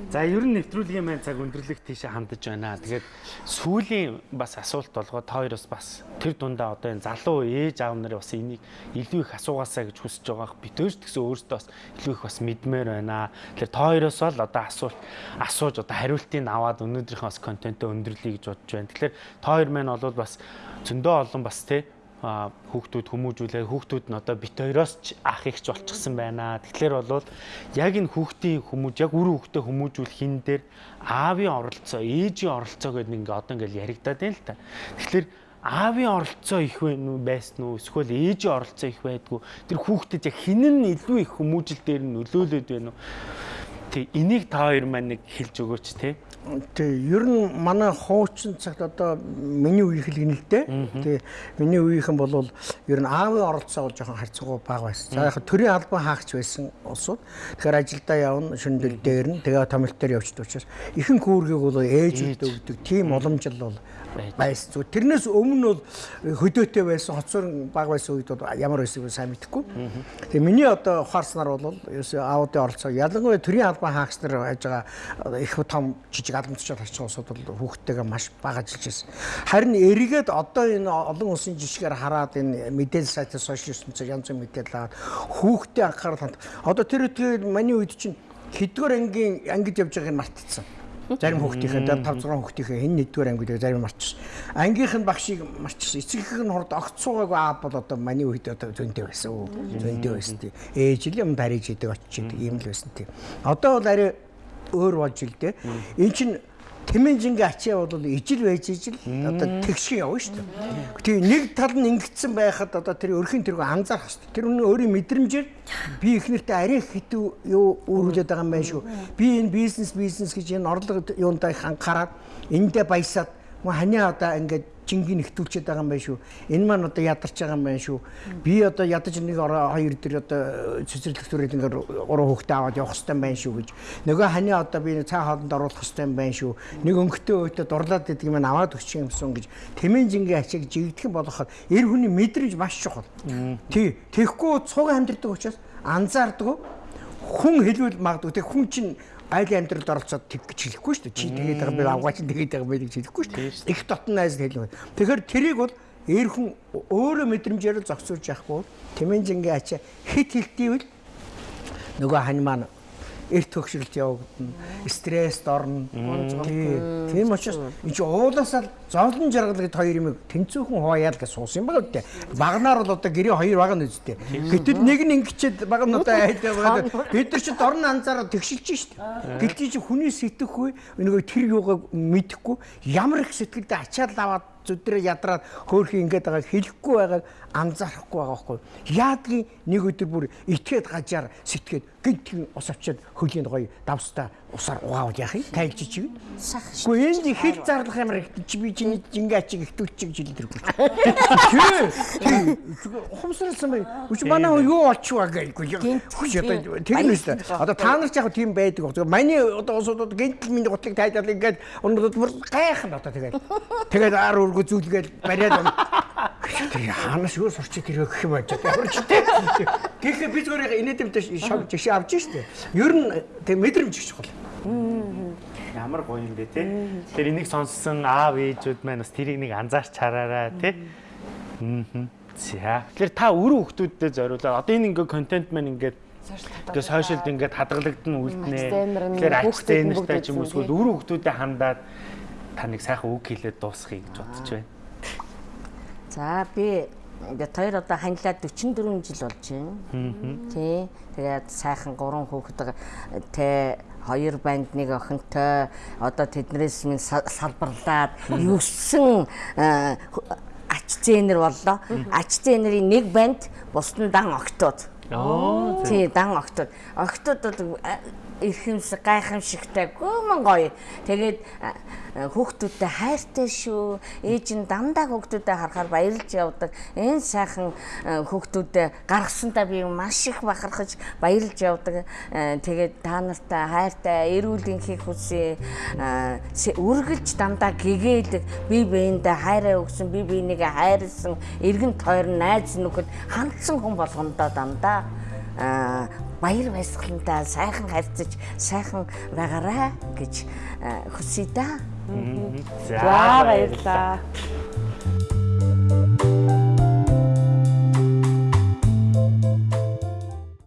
За ер нь нэвтрүүлгийн маань цаг өндөрлөх тийшээ хандаж байна. Тэгээд сүүлийн бас асуулт болгоод хоёроос бас тэр дундаа одоо энэ залуу ээж аав нарын бас энийг илүү их асуугаасаа гэж хүсэж байгаа. Бид өөрс гэсэн өөртөө бас илүү их бас мэдмээр байна. Тэгэхээр хоёроос л одоо асуулт асууж одоо хариултыг аваад өнөөдрийнхөө бас контентоо өндөрлөе гэж бодож байна. Тэгэхээр хоёр маань бол бас зөндөө олон бас тий хүүхдүүд хүмүүжүүлээ хүүхдүүд нь одоо бит хоёроос ч ах ихч болчихсон байна. Тэгэхээр бол яг энэ хүүхдийн хүмүүж яг үр хүүхдээ хүмүүжүүлэх хин дээр аавын оролцоо, ээжийн оролцоо гэдэг ингээ одоо ингээл яригадаад байна л та. Тэгэхээр аавын оролцоо их байсан уу эсвэл ээжийн оролцоо их байдгүй тэр хүүхдэд яг хин нь илүү их хүмүүжил дээр нь нөлөөлөд байна уу Тэг энийг та хоёр маань нэг хэлж өгөөч те. Тэг ер нь манай хуучин цагт одоо миний үеийнх л гинэ л дээ. Тэг миний үеийнхэн бол ер нь аавын оролцоо бол жоохон харьцангуй бага байсан. За яг төрийн албан хаагч байсан улсууд. Тэгэхээр ажилдаа явна, шөндөл дээр нь тэгээ томилт дээр явчихдаг учраас ихэнх үүргийг бол ээжүүд өгдөг. Тийм уламжлал бол байсан. Зүгээр тэрнээс өмнө бол хөдөөтэй байсан, хоцор баг байсан үед бол ямар байсыг сайн мэдэхгүй. Тэгээ миний одоо ухаарснаар бол ерөөсөө аудио оролцоо ялангуяа төрийн албан хаагч нар байж байгаа их том жижиг харж байгаа улсууд бол хүүхдтэйгээ маш бага ажиллаж байсан. Харин эргээд одоо энэ олон улсын жишгээр хараад энэ мэдээлэл сайтаас сошиал ертөнцөөр янз бүрийн мэдээлэл аваад хүүхдээ анхаарал ханд. Одоо тэр үеийн миний үед чинь хэдгээр ангийн ангид явж байгааг нь мартчихсан. Зарим хүүхдийнхээ 5 6 хүүхдийнхээ хэн нэгдүгээр анги гэдэг зарим марчсан. Ангийнх нь багшийг марчсан. Эцгийнх нь хурд огт суугаагүй аа бол одоо миний үед одоо зөнтэй байсан. Зөнтэй байсан тийм. Ээж л юм дариж идэг очиж идэг юм л байсан тийм. Одоо бол арай өөр болж ил дээ. Эн чинь Тэмэнжингийн ачаа бол ижил байж ижил одоо тэгшин явна шүү дээ. Тэгээ нэг тал нь ингэсэн байхад одоо тэр өрхийн тэргүй анзаарах шүү дээ. Тэр үнэн өөрийн мэдрэмжээр би их нэртэй арай хитүү юу үүрүүлээд байгаа юм байна шүү. Би энэ бизнес бизнес гэж энэ орлого юундаа их анхаарад эндээ баясаад ханиа одоо ингээд жингийн нэхтүүлчихэд байгаа юм байна шүү. Энэ маань одоо ядарч байгаа юм байна шүү. Би одоо ядаж нэг ороо хоёр дээр одоо цэцэрлэг төрөл ингээд гурван хүүхдээ аваад явах хэрэгтэй юм байна шүү гэж. Нөгөө хани одоо би цаа хоолнд оруулах хэрэгтэй юм байна шүү. Нэг өнгөтэй өйтө дурлаад гэдэг юм аваад өгчих юмсан гэж тэмээн жингийн ачааг жигдэх болоход эр хүний мэдрэмж маш чухал. Тий. Тэгэхгүй цуг амьдрдаг учраас анзаардаг хүн хэлвэл магадгүй тэг хүн чинь айлын амьдралд оролцоод тэг гэж хэлэхгүй шүү дээ. Чи тэгээд байгаа би авгаа чи тэгээд байгаа байх гэж хэлэхгүй шүү дээ. Их дотн найз хэлнэ. Тэгэхээр тэрийг бол эр хүн өөрөө мэдрэмжээр зогсуулж яахгүй тэмэнжингийн ачаа хит хилтийвэл нөгөө хань маань эрт төгшрөлт явагдана. Стресст орно. Тийм учраас энэ чинь уулаасаа зовлон жаргал гэд хоёр юм тэнцүүхэн хувааяа л гэж суусан юм байна үү. Багнаар бол одоо гэрээ хоёр баг нь үстэй. Гэтэл нэг нь ингэчээд баг нь одоо айлаа бид нар чинь дорн анзаараа тэгшилж штт. Гэлтий чи хүний сэтгэхгүй нөгөө тэр юугаа мэдэхгүй ямар их сэтгэлдээ ачаал аваад зүдрээ ядраад хөөхий ингээд байгааг хэлэхгүй байгааг анзаарахгүй байгаа байхгүй. Яадгийн нэг өдөр бүр итгээд гажаар сэтгээд гинтгийн ус авчиад хөлийн гоё давстаа усаар угаавал яах юм? Тайлж чиг. Гэхдээ энэ хэл зарлах ямар их чи би чиний жингээ ачиг ихтүүлчих гэж хэлдэргүй. Тий. Хумсралсан бай. Үгүй манай юу олчихваа гээгүй. Хүч одоо тэр нь дээ. Одоо та нар ч яг тийм байдаг. Зөв маний одоо усуудад гинтл миний гутлыг тайлбар ингээд өнөөдөр бүр гайхан одоо тэгээд. Тэгээд ар өргө зүйлгээл бариад Тэр хаанаас юу сурч тэр гэх юм байж ямар ч тийм. Гэхдээ би зүгээр инээдэмтэй шог жишээ авч штэ. Ер нь тэг мэдрэмж их чухал. Ямар гоё юм бэ те. Тэр энийг сонссон аав ээжүүд маань бас тэрийг нэг анзаарч хараарай те. Аа. За. Тэгэхээр та өрөө хүмүүсттэй зориулаад одоо энэ ингээ контент маань ингээд Тэгээ сошиалд ингээд хадгалагдана үлднэ. Тэгэхээр ач зээнэртэй ч юм уу эсвэл өрөө хүмүүсттэй хандаад та нэг сайхан үг хэлээд дуусгахыг гэж бодож байна. За би ингээд хоёр одоо ханилаад 44 жил болж байна. Тий. Тэгээд сайхан гурван хүүхэд тэ хоёр банд нэг охинтой одоо тэднээс минь салбарлаад юусэн ач зээнэр боллоо. Ач зээнэрийн нэг банд бусдын дан октод. Оо. Тий, дан октод. Октодод эрхэмс гайхамшигтай гүмэн гоё. Тэгээд хүүхдүүдтэй хайртай шүү. Ээж нь дандаа хүүхдүүдээ харахаар баярлж явдаг. Энэ сайхан хүүхдүүдээ гаргасантаа би маш их бахархаж баярлж явдаг. Тэгээд та нартай хайртай эрүүл энхийг хүсье. Үргэлж дандаа гэгээд би биендээ хайраа өгсөн, би бинийгээ хайрлсан, эргэн тойрон найз нөхөд хандсан хүн болгондоо дандаа баяр баясгалантай сайхан харьцаж сайхан байгаарай гэж э, хүсье да. За баярлалаа.